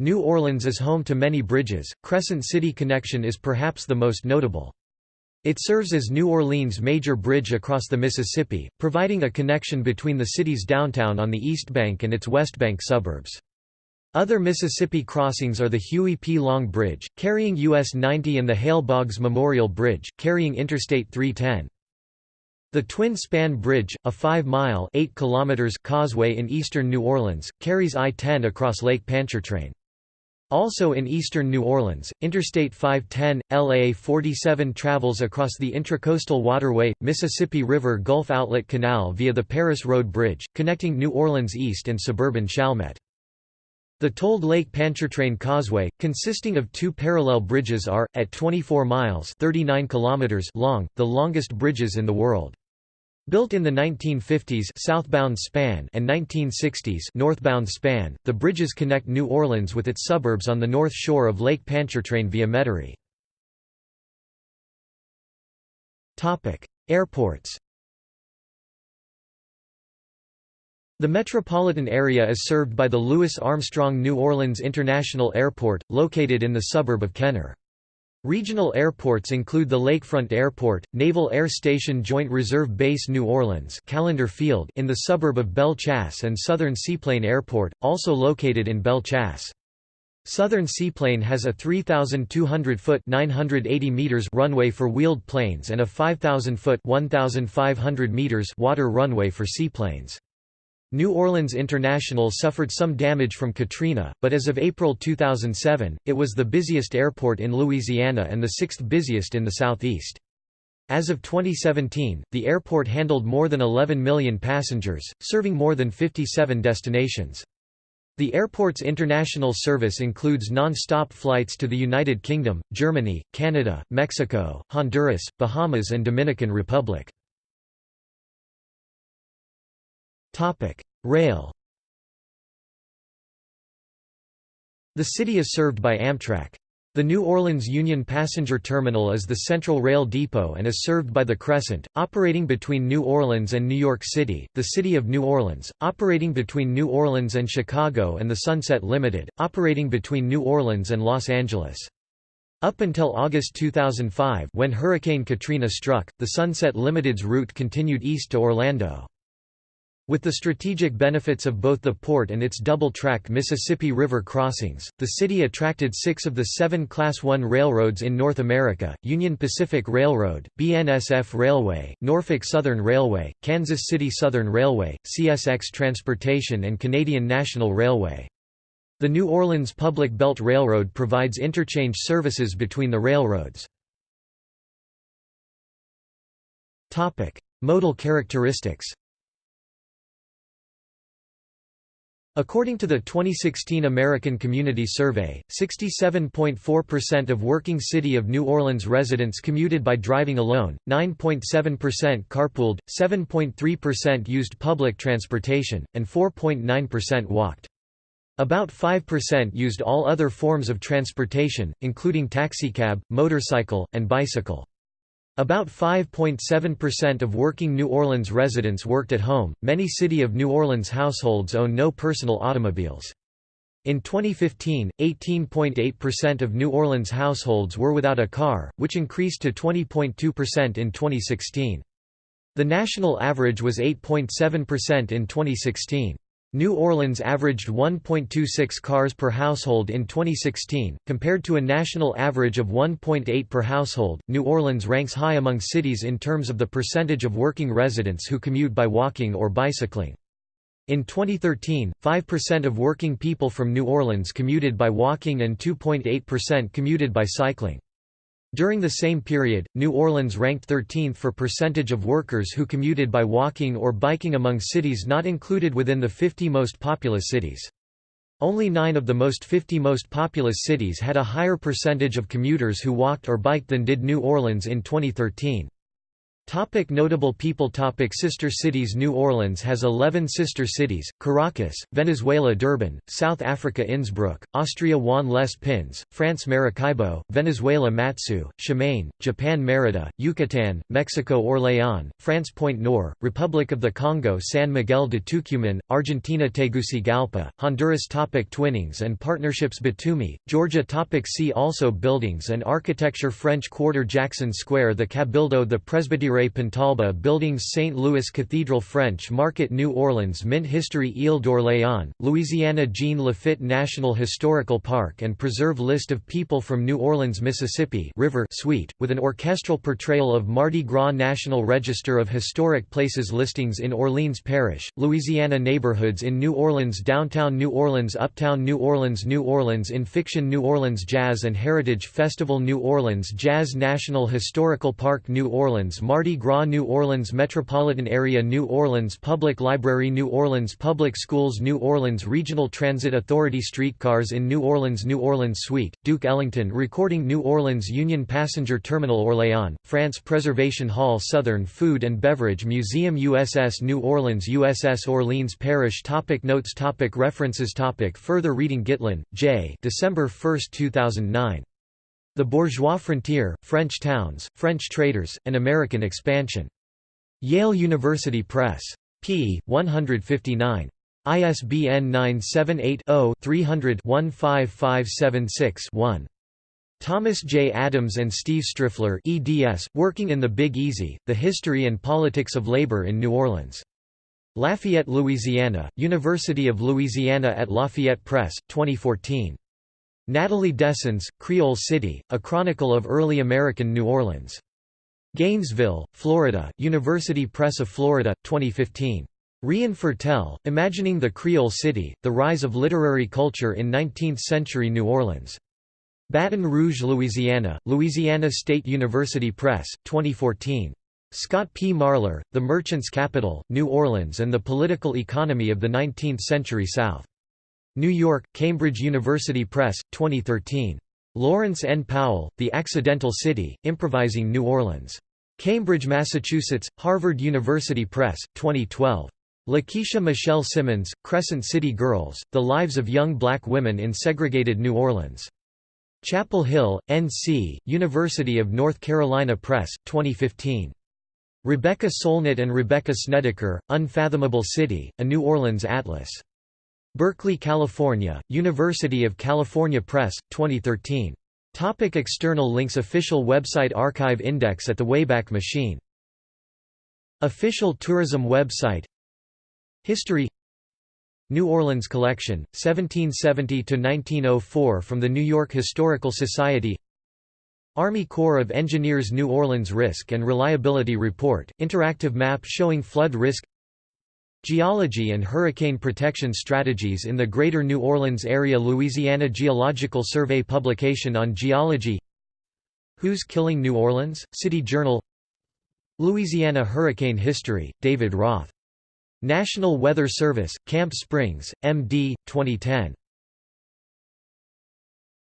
New Orleans is home to many bridges, Crescent City Connection is perhaps the most notable. It serves as New Orleans' major bridge across the Mississippi, providing a connection between the city's downtown on the East Bank and its West Bank suburbs. Other Mississippi crossings are the Huey P. Long Bridge, carrying US 90 and the Hale Boggs Memorial Bridge, carrying Interstate 310. The Twin Span Bridge, a 5-mile causeway in eastern New Orleans, carries I-10 across Lake Pontchartrain. Also in eastern New Orleans, Interstate 510, LA 47 travels across the Intracoastal Waterway, Mississippi River Gulf Outlet Canal via the Paris Road Bridge, connecting New Orleans East and suburban Chalmette. The tolled Lake Pontchartrain Causeway, consisting of two parallel bridges are, at 24 miles 39 kilometers long, the longest bridges in the world. Built in the 1950s southbound span and 1960s northbound span, the bridges connect New Orleans with its suburbs on the north shore of Lake Pontchartrain via Metairie. Airports The metropolitan area is served by the Louis Armstrong New Orleans International Airport, located in the suburb of Kenner. Regional airports include the Lakefront Airport, Naval Air Station Joint Reserve Base New Orleans Callender Field in the suburb of Belle Chasse and Southern Seaplane Airport, also located in Belle Chasse. Southern Seaplane has a 3,200-foot (980 meters) runway for wheeled planes and a 5,000-foot (1,500 meters) water runway for seaplanes. New Orleans International suffered some damage from Katrina, but as of April 2007, it was the busiest airport in Louisiana and the sixth busiest in the southeast. As of 2017, the airport handled more than 11 million passengers, serving more than 57 destinations. The airport's international service includes non-stop flights to the United Kingdom, Germany, Canada, Mexico, Honduras, Bahamas and Dominican Republic. Rail The city is served by Amtrak. The New Orleans Union Passenger Terminal is the central rail depot and is served by the Crescent, operating between New Orleans and New York City, the City of New Orleans, operating between New Orleans and Chicago and the Sunset Limited, operating between New Orleans and Los Angeles. Up until August 2005 when Hurricane Katrina struck, the Sunset Limited's route continued east to Orlando. With the strategic benefits of both the port and its double-track Mississippi River crossings, the city attracted six of the seven Class I railroads in North America, Union Pacific Railroad, BNSF Railway, Norfolk Southern Railway, Kansas City Southern Railway, CSX Transportation and Canadian National Railway. The New Orleans Public Belt Railroad provides interchange services between the railroads. Modal characteristics According to the 2016 American Community Survey, 67.4% of working City of New Orleans residents commuted by driving alone, 9.7% carpooled, 7.3% used public transportation, and 4.9% walked. About 5% used all other forms of transportation, including taxicab, motorcycle, and bicycle. About 5.7% of working New Orleans residents worked at home. Many City of New Orleans households own no personal automobiles. In 2015, 18.8% of New Orleans households were without a car, which increased to 20.2% in 2016. The national average was 8.7% in 2016. New Orleans averaged 1.26 cars per household in 2016, compared to a national average of 1.8 per household. New Orleans ranks high among cities in terms of the percentage of working residents who commute by walking or bicycling. In 2013, 5% of working people from New Orleans commuted by walking and 2.8% commuted by cycling. During the same period, New Orleans ranked 13th for percentage of workers who commuted by walking or biking among cities not included within the 50 most populous cities. Only nine of the most 50 most populous cities had a higher percentage of commuters who walked or biked than did New Orleans in 2013. Topic notable people Topic Sister cities New Orleans has 11 sister cities, Caracas, Venezuela Durban, South Africa Innsbruck, Austria Juan les Pins, France Maracaibo, Venezuela Matsue, Shimane, Japan Merida, Yucatan, Mexico Orléans, France Pointe Noire, Republic of the Congo San Miguel de Tucumán, Argentina Tegucigalpa, Honduras Topic Twinnings and partnerships Batumi, Georgia Topic See also Buildings and architecture French Quarter Jackson Square The Cabildo The Presbytery Pontalba Buildings St. Louis Cathedral French Market New Orleans Mint History Ile d'Orléans, Louisiana Jean Lafitte National Historical Park and Preserve List of people from New Orleans, Mississippi River Suite, with an orchestral portrayal of Mardi Gras National Register of Historic Places listings in Orleans Parish, Louisiana Neighborhoods in New Orleans Downtown New Orleans Uptown New Orleans New Orleans in Fiction New Orleans Jazz and Heritage Festival New Orleans Jazz National Historical Park New Orleans Mardi Mardi Gras New Orleans Metropolitan Area New Orleans Public Library New Orleans Public Schools New Orleans Regional Transit Authority Streetcars in New Orleans New Orleans Suite, Duke Ellington Recording New Orleans Union Passenger Terminal Orléans, France Preservation Hall Southern Food and Beverage Museum USS New Orleans USS Orleans Parish topic Notes topic References topic Further reading Gitlin, J. December 1, 2009. The Bourgeois Frontier, French Towns, French Traders, and American Expansion. Yale University Press. p. 159. ISBN 978-0-300-15576-1. Thomas J. Adams and Steve Striffler eds, Working in the Big Easy, The History and Politics of Labor in New Orleans. Lafayette, Louisiana, University of Louisiana at Lafayette Press, 2014. Natalie Dessens, Creole City, A Chronicle of Early American New Orleans. Gainesville, Florida, University Press of Florida, 2015. Rien Fertel, Imagining the Creole City, The Rise of Literary Culture in Nineteenth-Century New Orleans. Baton Rouge, Louisiana, Louisiana State University Press, 2014. Scott P. Marler, The Merchant's Capital, New Orleans and the Political Economy of the Nineteenth-Century South. New York, Cambridge University Press, 2013. Lawrence N. Powell, The Accidental City, Improvising New Orleans. Cambridge, Massachusetts, Harvard University Press, 2012. LaKisha Michelle Simmons, Crescent City Girls, The Lives of Young Black Women in Segregated New Orleans. Chapel Hill, N.C., University of North Carolina Press, 2015. Rebecca Solnit and Rebecca Snedeker, Unfathomable City, A New Orleans Atlas. Berkeley, California, University of California Press, 2013. Topic external links Official website Archive index at the Wayback Machine. Official tourism website. History. New Orleans Collection, 1770–1904 from the New York Historical Society. Army Corps of Engineers New Orleans Risk and Reliability Report, interactive map showing flood risk Geology and Hurricane Protection Strategies in the Greater New Orleans Area Louisiana Geological Survey publication on geology Who's Killing New Orleans? City Journal Louisiana Hurricane History, David Roth National Weather Service, Camp Springs, MD, 2010.